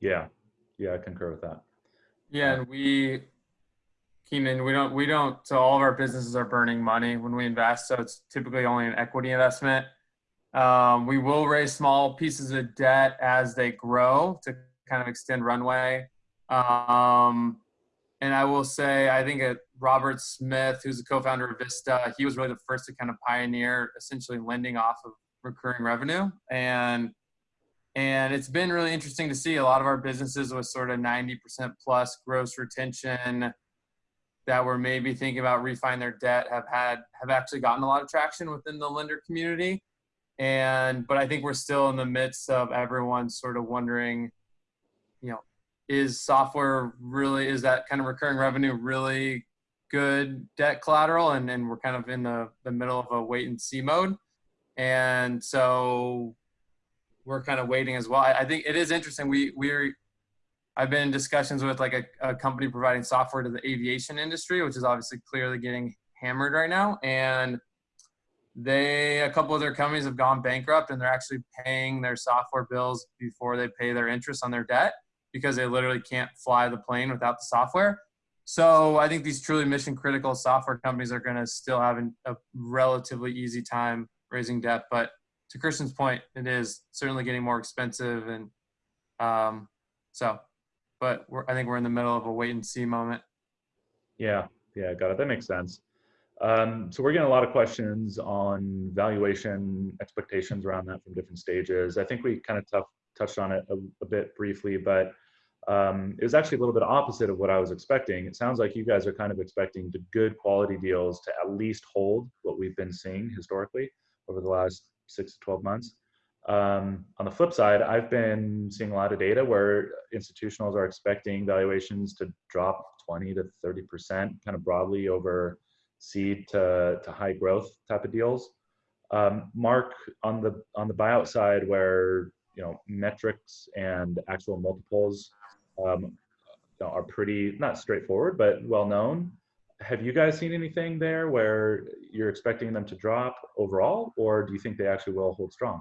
Yeah, yeah, I concur with that. Yeah, and we, Keenan, we don't, we don't, so all of our businesses are burning money when we invest. So it's typically only an equity investment. Um, we will raise small pieces of debt as they grow to kind of extend runway. Um, and I will say, I think Robert Smith, who's the co-founder of Vista, he was really the first to kind of pioneer essentially lending off of recurring revenue. And and it's been really interesting to see a lot of our businesses with sort of 90% plus gross retention that were maybe thinking about refining their debt have had have actually gotten a lot of traction within the lender community. And but I think we're still in the midst of everyone sort of wondering, you know, is software really is that kind of recurring revenue really good debt collateral? And, and we're kind of in the, the middle of a wait and see mode. And so we're kind of waiting as well. I, I think it is interesting. We we're i've been in discussions with like a, a company providing software to the aviation industry which is obviously clearly getting hammered right now. And they a couple of their companies have gone bankrupt and they're actually paying their software bills before they pay their interest on their debt because they literally can't fly the plane without the software. So I think these truly mission critical software companies are going to still have a relatively easy time raising debt. But to Christian's point, it is certainly getting more expensive. And um, so, but I think we're in the middle of a wait and see moment. Yeah, yeah, got it. That makes sense. Um, so we're getting a lot of questions on valuation expectations around that from different stages. I think we kind of tough, touched on it a, a bit briefly, but um, it was actually a little bit opposite of what I was expecting. It sounds like you guys are kind of expecting the good quality deals to at least hold what we've been seeing historically over the last six to 12 months. Um, on the flip side, I've been seeing a lot of data where institutionals are expecting valuations to drop 20 to 30% kind of broadly over seed to, to high growth type of deals. Um, Mark, on the on the buyout side, where you know metrics and actual multiples um, are pretty not straightforward but well known have you guys seen anything there where you're expecting them to drop overall or do you think they actually will hold strong?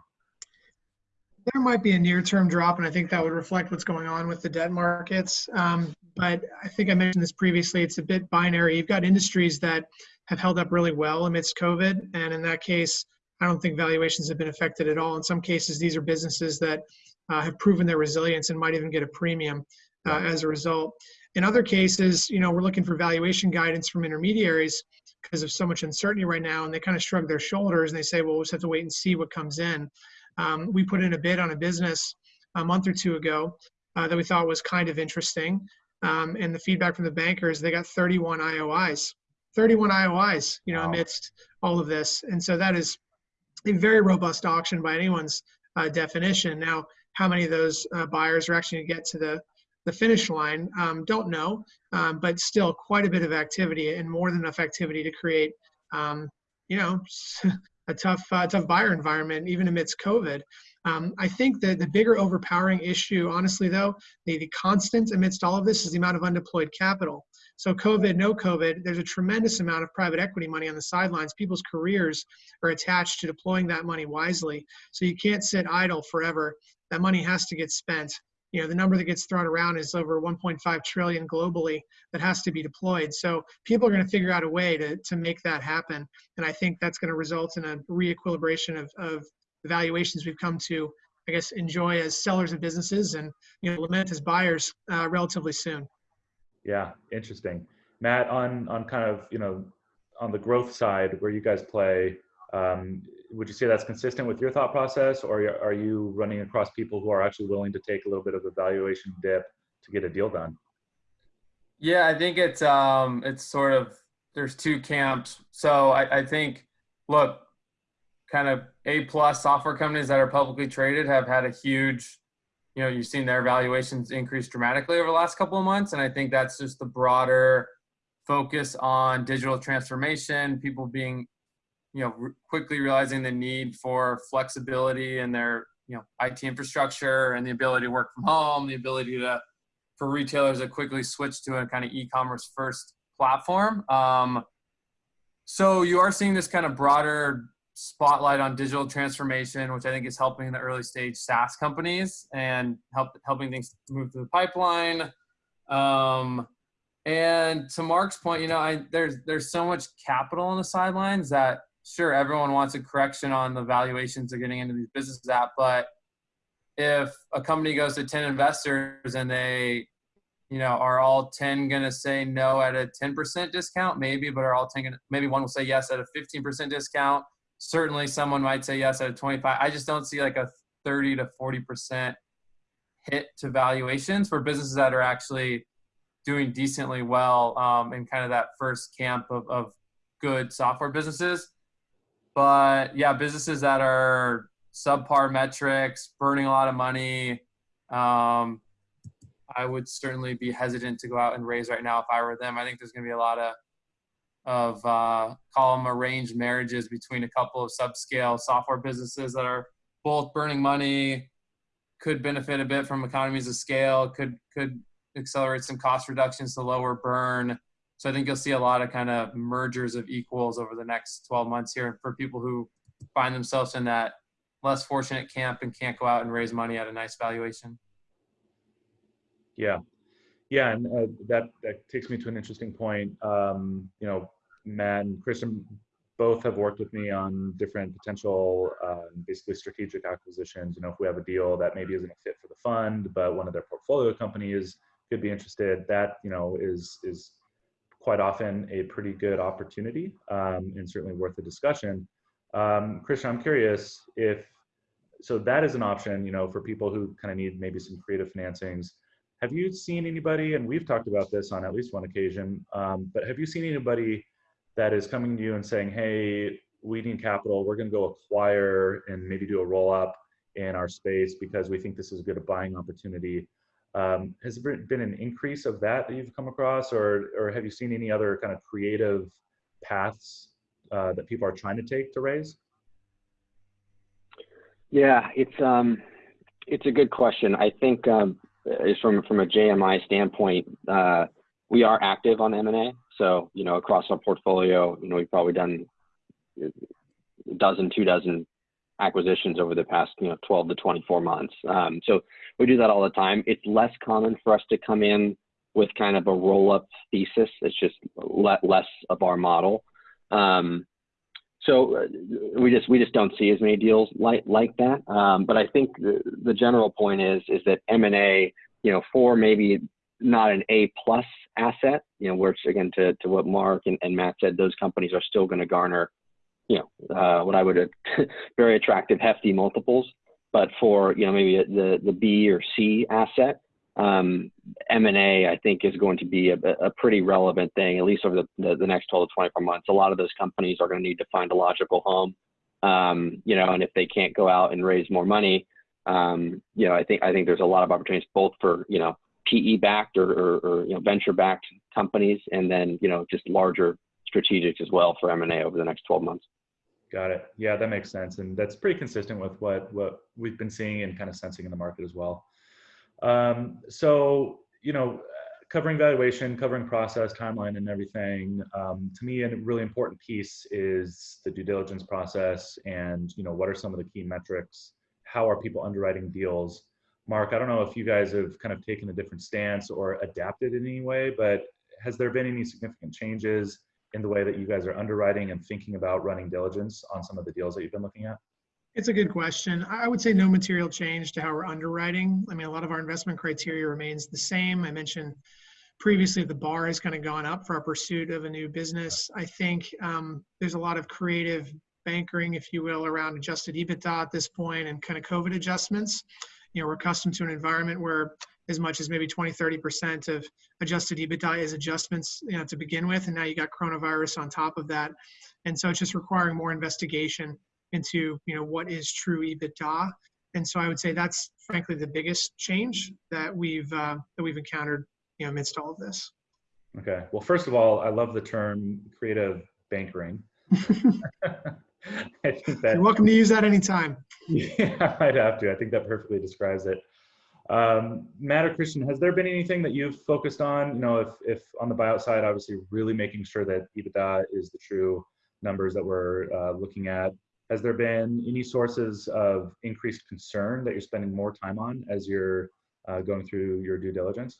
There might be a near-term drop and i think that would reflect what's going on with the debt markets. Um, but i think i mentioned this previously it's a bit binary. You've got industries that have held up really well amidst covid and in that case I don't think valuations have been affected at all. In some cases, these are businesses that uh, have proven their resilience and might even get a premium uh, as a result. In other cases, you know, we're looking for valuation guidance from intermediaries because of so much uncertainty right now, and they kind of shrug their shoulders and they say, "Well, we'll just have to wait and see what comes in." Um, we put in a bid on a business a month or two ago uh, that we thought was kind of interesting, um, and the feedback from the bankers, they got 31 IOIs, 31 IOIs, you know, Wow. amidst all of this, and so that is a very robust auction by anyone's uh, definition. Now, how many of those uh, buyers are actually going to get to the the finish line? Um, don't know, um, but still quite a bit of activity and more than enough activity to create, um, you know, a tough uh, tough buyer environment even amidst COVID. Um, I think that the bigger overpowering issue, honestly, though, the, the constant amidst all of this is the amount of undeployed capital. So, COVID, no COVID, there's a tremendous amount of private equity money on the sidelines. People's careers are attached to deploying that money wisely. So, you can't sit idle forever. That money has to get spent. You know, the number that gets thrown around is over 1.5 trillion globally that has to be deployed. So, people are going to figure out a way to, to make that happen. And I think that's going to result in a reequilibration of, of the valuations we've come to, I guess, enjoy as sellers of businesses and you know lament as buyers uh, relatively soon. Yeah, interesting. Matt, on on kind of you know on the growth side where you guys play, um, would you say that's consistent with your thought process, or are you running across people who are actually willing to take a little bit of a valuation dip to get a deal done? Yeah, I think it's um it's sort of there's two camps. So I, I think look, kind of A plus software companies that are publicly traded have had a huge, you know, you've seen their valuations increase dramatically over the last couple of months. And I think that's just the broader focus on digital transformation, people being, you know, re- quickly realizing the need for flexibility in their, you know, IT infrastructure and the ability to work from home, the ability to for retailers to quickly switch to a kind of e-commerce first platform. Um, so you are seeing this kind of broader spotlight on digital transformation, which I think is helping the early stage SaaS companies and help helping things move through the pipeline. Um, and to Mark's point, you know, I, there's there's so much capital on the sidelines that sure everyone wants a correction on the valuations they're getting into these businesses at, but if a company goes to 10 investors and they you know are all 10 going to say no at a 10% discount maybe but are all 10 gonna, maybe one will say yes at a 15% discount certainly someone might say yes at a 25 i just don't see like a 30 to 40% hit to valuations for businesses that are actually doing decently well um, in kind of that first camp of, of good software businesses but yeah businesses that are subpar metrics, burning a lot of money. Um, I would certainly be hesitant to go out and raise right now if I were them. I think there's going to be a lot of of uh, call them arranged marriages between a couple of subscale software businesses that are both burning money, could benefit a bit from economies of scale, could could accelerate some cost reductions to lower burn. So I think you'll see a lot of kind of mergers of equals over the next 12 months here for people who find themselves in that less fortunate camp and can't go out and raise money at a nice valuation. Yeah, yeah, and uh, that that takes me to an interesting point. Um, you know, Matt and Christian both have worked with me on different potential, uh, basically strategic acquisitions. You know, if we have a deal that maybe isn't a fit for the fund, but one of their portfolio companies could be interested, that you know is is quite often a pretty good opportunity um, and certainly worth a discussion. Um, Christian, I'm curious if so that is an option, you know, for people who kind of need maybe some creative financings. Have you seen anybody, and we've talked about this on at least one occasion, um, but have you seen anybody that is coming to you and saying, hey, we need capital, we're going to go acquire and maybe do a roll up in our space because we think this is a good buying opportunity? Um, has there been an increase of that that you've come across, or, or have you seen any other kind of creative paths uh, that people are trying to take to raise? Yeah, it's um, it's a good question. I think um, is from from a JMI standpoint, uh, we are active on M&A. So you know, across our portfolio, you know, we've probably done a dozen, two dozen acquisitions over the past you know 12 to 24 months. Um, so we do that all the time. It's less common for us to come in with kind of a roll-up thesis. It's just le- less of our model. Um, so uh, we just we just don't see as many deals like like that. Um, but I think the, the general point is is that M and A, you know, for maybe not an A plus asset, you know, which again, to, to what Mark and, and Matt said, those companies are still going to garner, you know, uh, what I would, very attractive, hefty multiples. But for, you know, maybe the, the B or C asset, um, M&A, I think, is going to be a, a pretty relevant thing, at least over the, the, the, next 12 to 24 months. A lot of those companies are going to need to find a logical home, um, you know, and if they can't go out and raise more money, um, you know, I think I think there's a lot of opportunities both for you know PE backed or, or, or you know venture backed companies, and then you know just larger strategics as well for M&A over the next 12 months. Got it. Yeah, that makes sense, and that's pretty consistent with what what we've been seeing and kind of sensing in the market as well. Um, so, you know, covering valuation, covering process, timeline, and everything. Um, to me, a really important piece is the due diligence process, and you know, what are some of the key metrics? How are people underwriting deals? Mark, I don't know if you guys have kind of taken a different stance or adapted in any way, but has there been any significant changes in the way that you guys are underwriting and thinking about running diligence on some of the deals that you've been looking at? It's a good question. I would say no material change to how we're underwriting. I mean, a lot of our investment criteria remains the same. I mentioned previously the bar has kind of gone up for our pursuit of a new business. I think um, there's a lot of creative bankering, if you will, around adjusted EBITDA at this point and kind of COVID adjustments. You know, we're accustomed to an environment where as much as maybe 20, 30% of adjusted EBITDA is adjustments, you know, to begin with. And now you got coronavirus on top of that. And so it's just requiring more investigation into you know what is true EBITDA. And so I would say that's frankly the biggest change that we've uh, that we've encountered you know amidst all of this. Okay. Well, first of all, I love the term creative bankering. I think that, You're welcome to use that anytime. Yeah, I'd have to. I think that perfectly describes it. Um, Matt or Christian, has there been anything that you've focused on? You know, if, if on the buyout side, obviously really making sure that EBITDA is the true numbers that we're uh, looking at. Has there been any sources of increased concern that you're spending more time on as you're uh, going through your due diligence?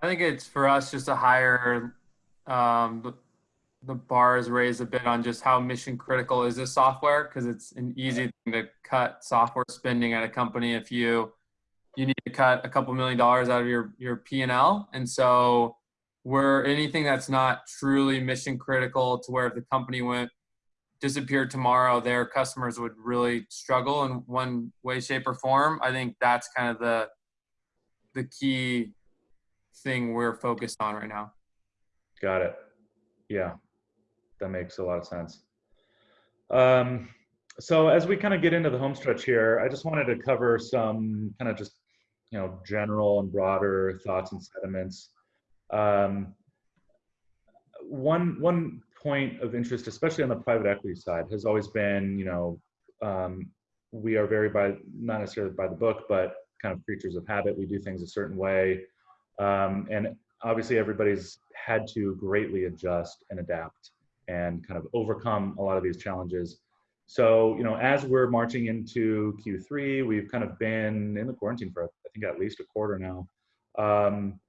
I think it's for us just a higher, um, the, the bar is raised a bit on just how mission critical is this software because it's an easy thing to cut software spending at a company if you you need to cut a couple million dollars out of your your P&L and so we're anything that's not truly mission critical to where if the company went disappeared tomorrow, their customers would really struggle in one way, shape, or form. I think that's kind of the the key thing we're focused on right now. Got it. Yeah, that makes a lot of sense. Um, so as we kind of get into the home stretch here, I just wanted to cover some kind of just you know general and broader thoughts and sentiments. Um, one one point of interest, especially on the private equity side, has always been, you know, um, we are very by not necessarily by the book, but kind of creatures of habit. We do things a certain way, um, and obviously everybody's had to greatly adjust and adapt and kind of overcome a lot of these challenges. So, you know, as we're marching into Q3, we've kind of been in the quarantine for I think at least a quarter now. Um,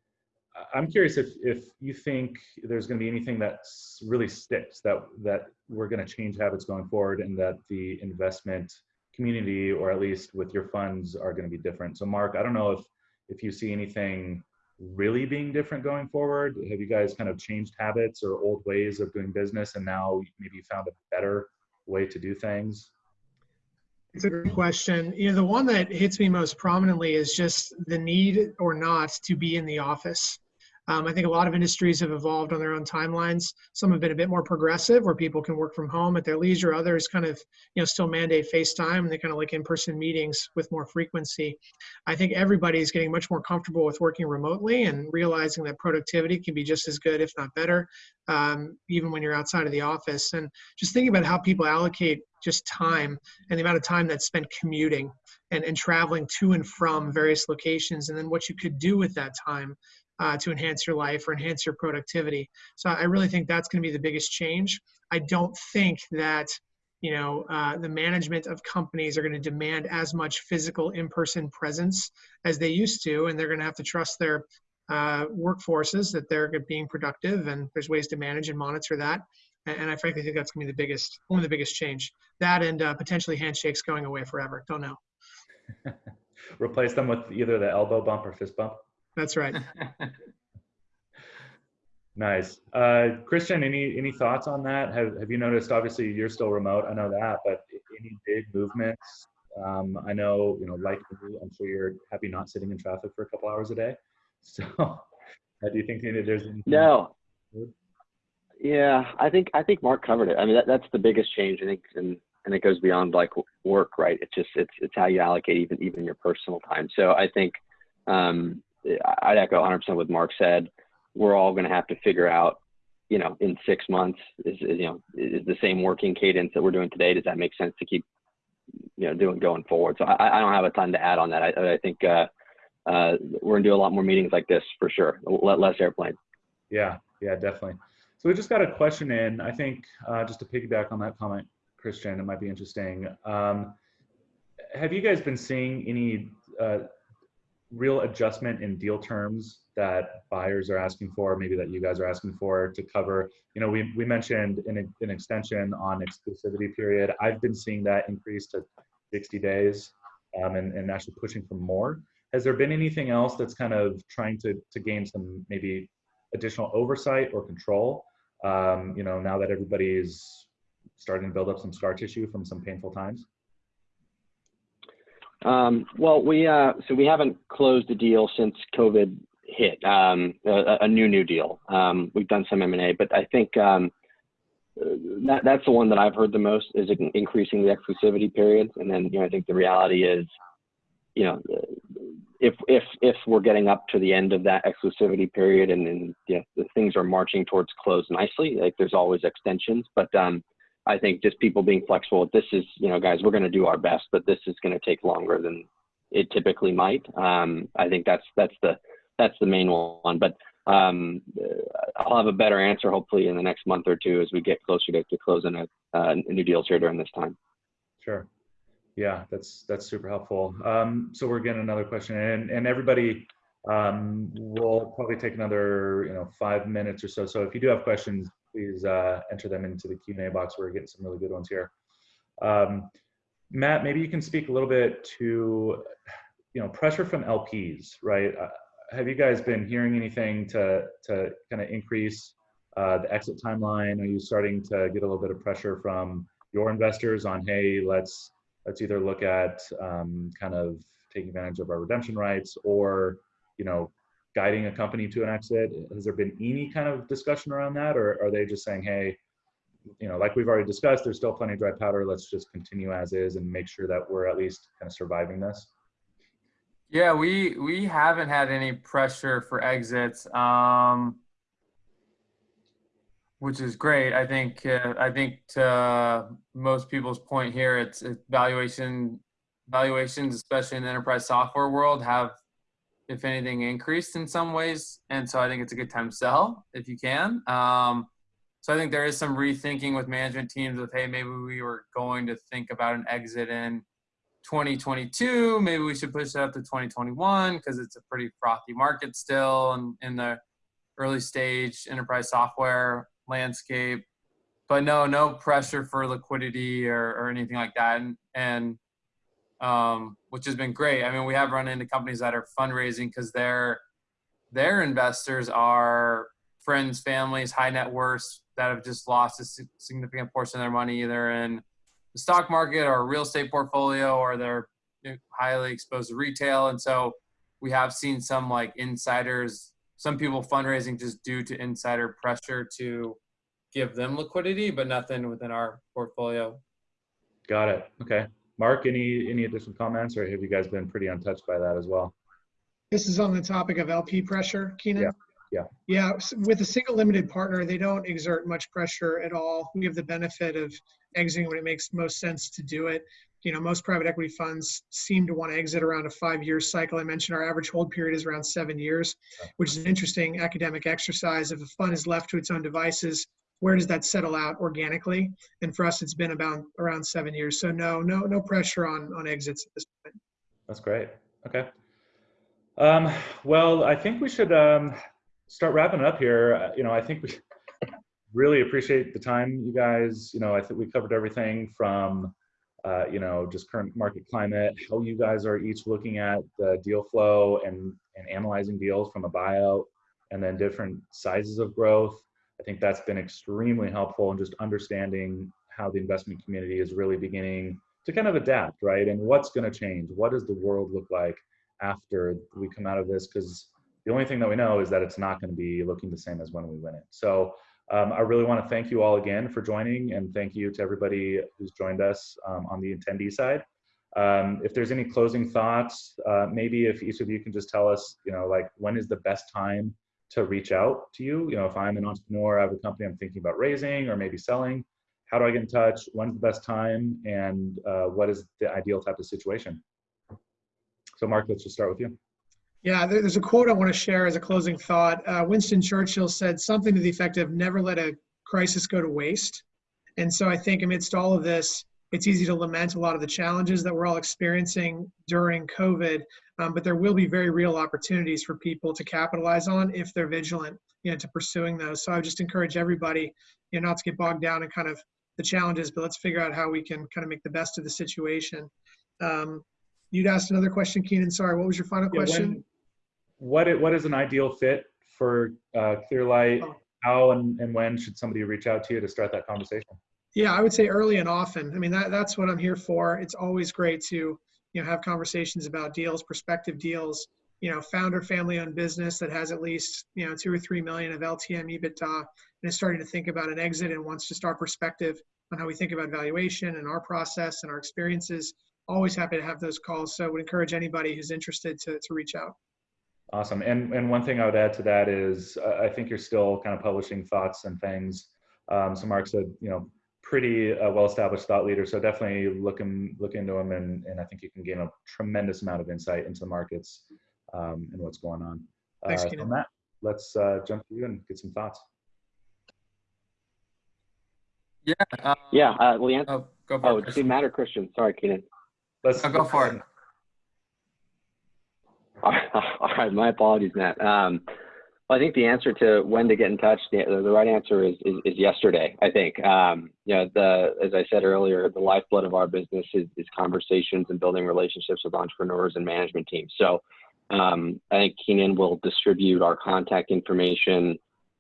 I'm curious if if you think there's going to be anything that really sticks that that we're going to change habits going forward, and that the investment community, or at least with your funds, are going to be different. So, Mark, I don't know if if you see anything really being different going forward. Have you guys kind of changed habits or old ways of doing business, and now maybe you found a better way to do things? It's a great question. You know, the one that hits me most prominently is just the need or not to be in the office. Um, I think a lot of industries have evolved on their own timelines. Some have been a bit more progressive, where people can work from home at their leisure. Others kind of, you know, still mandate FaceTime and they kind of like in-person meetings with more frequency. I think everybody is getting much more comfortable with working remotely and realizing that productivity can be just as good, if not better, um, even when you're outside of the office. And just thinking about how people allocate just time and the amount of time that's spent commuting and, and traveling to and from various locations, and then what you could do with that time uh, to enhance your life or enhance your productivity. So I really think that's going to be the biggest change. I don't think that you know uh, the management of companies are going to demand as much physical in-person presence as they used to, and they're going to have to trust their uh, workforces that they're being productive, and there's ways to manage and monitor that. And, I frankly think that's going to be the biggest, one of the biggest change. That and uh, potentially handshakes going away forever. Don't know. Replace them with either the elbow bump or fist bump. That's right. Nice. Uh, Christian, any any thoughts on that? Have Have you noticed? Obviously, you're still remote. I know that, but any big movements? Um, I know, you know, like me, I'm sure you're happy not sitting in traffic for a couple hours a day. So, uh, do you think that there's anything? No. Yeah, I think I think Mark covered it. I mean, that, that's the biggest change. I think, and and it goes beyond like work, right? It's just it's it's how you allocate even even your personal time. So I think um, I'd echo 100% what Mark said. We're all going to have to figure out, you know, in six months is, is you know is the same working cadence that we're doing today. Does that make sense to keep you know doing going forward? So I, I don't have a ton to add on that. I, I think uh, uh, we're gonna do a lot more meetings like this for sure. Less airplane. Yeah, yeah, definitely. So we just got a question in. I think uh, just to piggyback on that comment, Christian, it might be interesting. Um, have you guys been seeing any uh, real adjustment in deal terms that buyers are asking for, maybe that you guys are asking for to cover? You know, we, we mentioned an, an extension on exclusivity period. I've been seeing that increase to 60 days um, and, and actually pushing for more. Has there been anything else that's kind of trying to, to gain some maybe additional oversight or control? Um, you know, now that everybody's starting to build up some scar tissue from some painful times? Um, well, we uh, so we haven't closed a deal since COVID hit. Um, a, a, new new deal. Um, we've done some M and A, but I think um, that that's the one that I've heard the most is increasing the exclusivity period. And then you know I think the reality is, you know, if if if we're getting up to the end of that exclusivity period and then you know, the things are marching towards close nicely, like there's always extensions, but um, I think just people being flexible. This is, you know, guys, we're going to do our best, but this is going to take longer than it typically might. Um, I think that's that's the that's the main one. But um, I'll have a better answer hopefully in the next month or two as we get closer to, to closing a, uh, new deals here during this time. Sure. Yeah, that's that's super helpful. Um, so we're getting another question, and and everybody um, will probably take another you know five minutes or so. So if you do have questions, please uh, enter them into the Q&A box. We're getting some really good ones here. Um, Matt, maybe you can speak a little bit to, you know, pressure from LPs, right? Uh, have you guys been hearing anything to, to kind of increase uh, the exit timeline? Are you starting to get a little bit of pressure from your investors on, hey, let's let's either look at um, kind of taking advantage of our redemption rights or, you know, guiding a company to an exit? Has there been any kind of discussion around that, or are they just saying, hey, you know, like we've already discussed, there's still plenty of dry powder. Let's just continue as is and make sure that we're at least kind of surviving this. Yeah, we we haven't had any pressure for exits, um, which is great. I think uh, I think to most people's point here, it's, it's valuation valuations, especially in the enterprise software world, have if anything, increased in some ways. And so I think it's a good time to sell if you can. Um, so I think there is some rethinking with management teams of, hey, maybe we were going to think about an exit in 2022. Maybe we should push it up to 2021 because it's a pretty frothy market still and in the early stage enterprise software landscape. But no, no pressure for liquidity or, or anything like that. And, and um, which has been great. I mean, we have run into companies that are fundraising because their their investors are friends, families, high net worths that have just lost a significant portion of their money either in the stock market or a real estate portfolio, or they're highly exposed to retail. And so we have seen some like insiders, some people fundraising just due to insider pressure to give them liquidity, but nothing within our portfolio. Got it. Okay. Mark, any any additional comments, or have you guys been pretty untouched by that as well? This is on the topic of LP pressure, Keenan. Yeah. Yeah. Yeah. With a single limited partner, they don't exert much pressure at all. We have the benefit of exiting when it makes most sense to do it. You know, most private equity funds seem to want to exit around a five-year cycle. I mentioned our average hold period is around seven years, which is an interesting academic exercise. If a fund is left to its own devices, where does that settle out organically? And for us, it's been about around seven years. So no, no, no pressure on on exits at this point. That's great. Okay. Um, well, I think we should um, start wrapping up here. Uh, you know, I think we really appreciate the time, you guys. You know, I think we covered everything from uh, you know, just current market climate, how you guys are each looking at the deal flow and, and analyzing deals from a buyout, and then different sizes of growth. I think that's been extremely helpful in just understanding how the investment community is really beginning to kind of adapt, right? And what's going to change? What does the world look like after we come out of this? Because the only thing that we know is that it's not going to be looking the same as when we went in. So um, I really want to thank you all again for joining and thank you to everybody who's joined us um, on the attendee side. Um, if there's any closing thoughts, uh, maybe if each of you can just tell us, you know, like when is the best time to reach out to you? You know, if I'm an entrepreneur, I have a company I'm thinking about raising or maybe selling, how do I get in touch? When's the best time? And uh, what is the ideal type of situation? So Mark, let's just start with you. Yeah, there's a quote I want to share as a closing thought. Uh, Winston Churchill said something to the effect of never let a crisis go to waste. And so I think amidst all of this, it's easy to lament a lot of the challenges that we're all experiencing during COVID, um, but there will be very real opportunities for people to capitalize on if they're vigilant, you know, to pursuing those. So I would just encourage everybody, you know, not to get bogged down in kind of the challenges, but let's figure out how we can kind of make the best of the situation. Um, you'd asked another question, Keenan. Sorry, what was your final Yeah, question? when- what i- what is an ideal fit for uh, Clearlight? Oh. How and, and when should somebody reach out to you to start that conversation? Yeah, I would say early and often. I mean, that, that's what I'm here for. It's always great to, you know, have conversations about deals, prospective deals. You know, founder family-owned business that has at least, you know, two or three million of LTM EBITDA and is starting to think about an exit and wants just our perspective on how we think about valuation and our process and our experiences. Always happy to have those calls. So would encourage anybody who's interested to, to reach out. Awesome. And and one thing I would add to that is uh, I think you're still kind of publishing thoughts and things. Um, so Mark said, you know, pretty uh, well-established thought leader. So definitely look him look into him, and and I think you can gain a tremendous amount of insight into the markets um, and what's going on. Thanks, uh, Keenan. on that, let's uh, jump to you and get some thoughts. Yeah. Um, Yeah, uh, Leanne. Oh, go for Oh, it. does it matter, Christian? Sorry, Keenan. Let's No, go for it. All right, my apologies, Matt. Um, I think the answer to when to get in touch, the, the right answer is, is, is yesterday. I think, um, you know, the as I said earlier, the lifeblood of our business is, is conversations and building relationships with entrepreneurs and management teams. So, um, I think Keenan will distribute our contact information,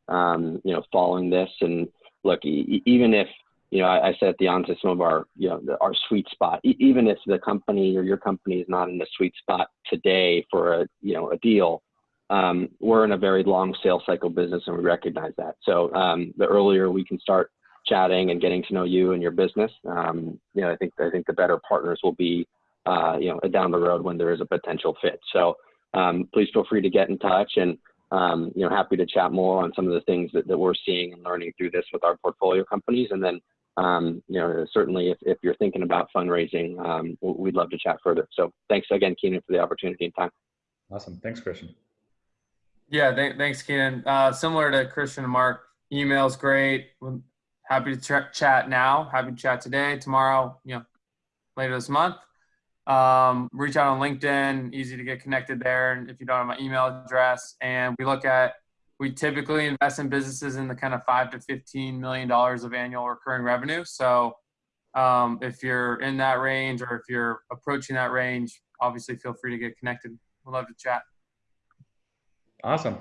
um, you know, following this. And look, e- even if you know, I, I said at the onset some of our, you know, the, our sweet spot. E- even if the company or your company is not in the sweet spot today for a, you know, a deal, um, we're in a very long sales cycle business, and we recognize that. So um, the earlier we can start chatting and getting to know you and your business, um, you know, I think I think the better partners will be, uh, you know, down the road when there is a potential fit. So um, please feel free to get in touch and. Um, you know, happy to chat more on some of the things that, that we're seeing and learning through this with our portfolio companies. And then um, you know, certainly if, if you're thinking about fundraising, we'd love to chat further. So thanks again, Keenan, for the opportunity and time. Awesome. Thanks, Christian. Yeah, th- thanks, Keenan. Uh, similar to Christian and Mark, email's great. Happy to ch- chat now. Happy to chat today, tomorrow, you know, later this month. Um, reach out on LinkedIn, easy to get connected there. And if you don't have my email address, and we look at, we typically invest in businesses in the kind of five to fifteen million dollars of annual recurring revenue. So um, if you're in that range or if you're approaching that range, obviously feel free to get connected. We'd love to chat. Awesome.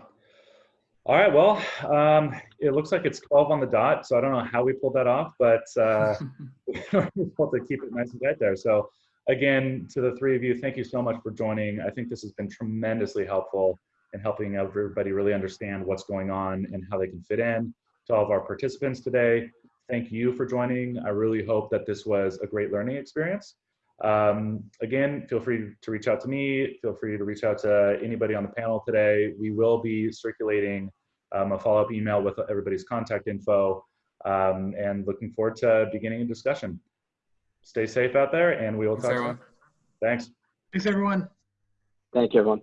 All right. Well, um, it looks like it's 12 on the dot. So I don't know how we pulled that off, but uh, we're able to keep it nice and tight there. So again, to the three of you, thank you so much for joining. I think this has been tremendously helpful in helping everybody really understand what's going on and how they can fit in. To all of our participants today, thank you for joining. I really hope that this was a great learning experience. Um, again, feel free to reach out to me. Feel free to reach out to anybody on the panel today. We will be circulating um, a follow-up email with everybody's contact info um, and looking forward to beginning a discussion. Stay safe out there and we will Thanks, talk everyone. soon. Thanks. Thanks, everyone. Thank you, everyone.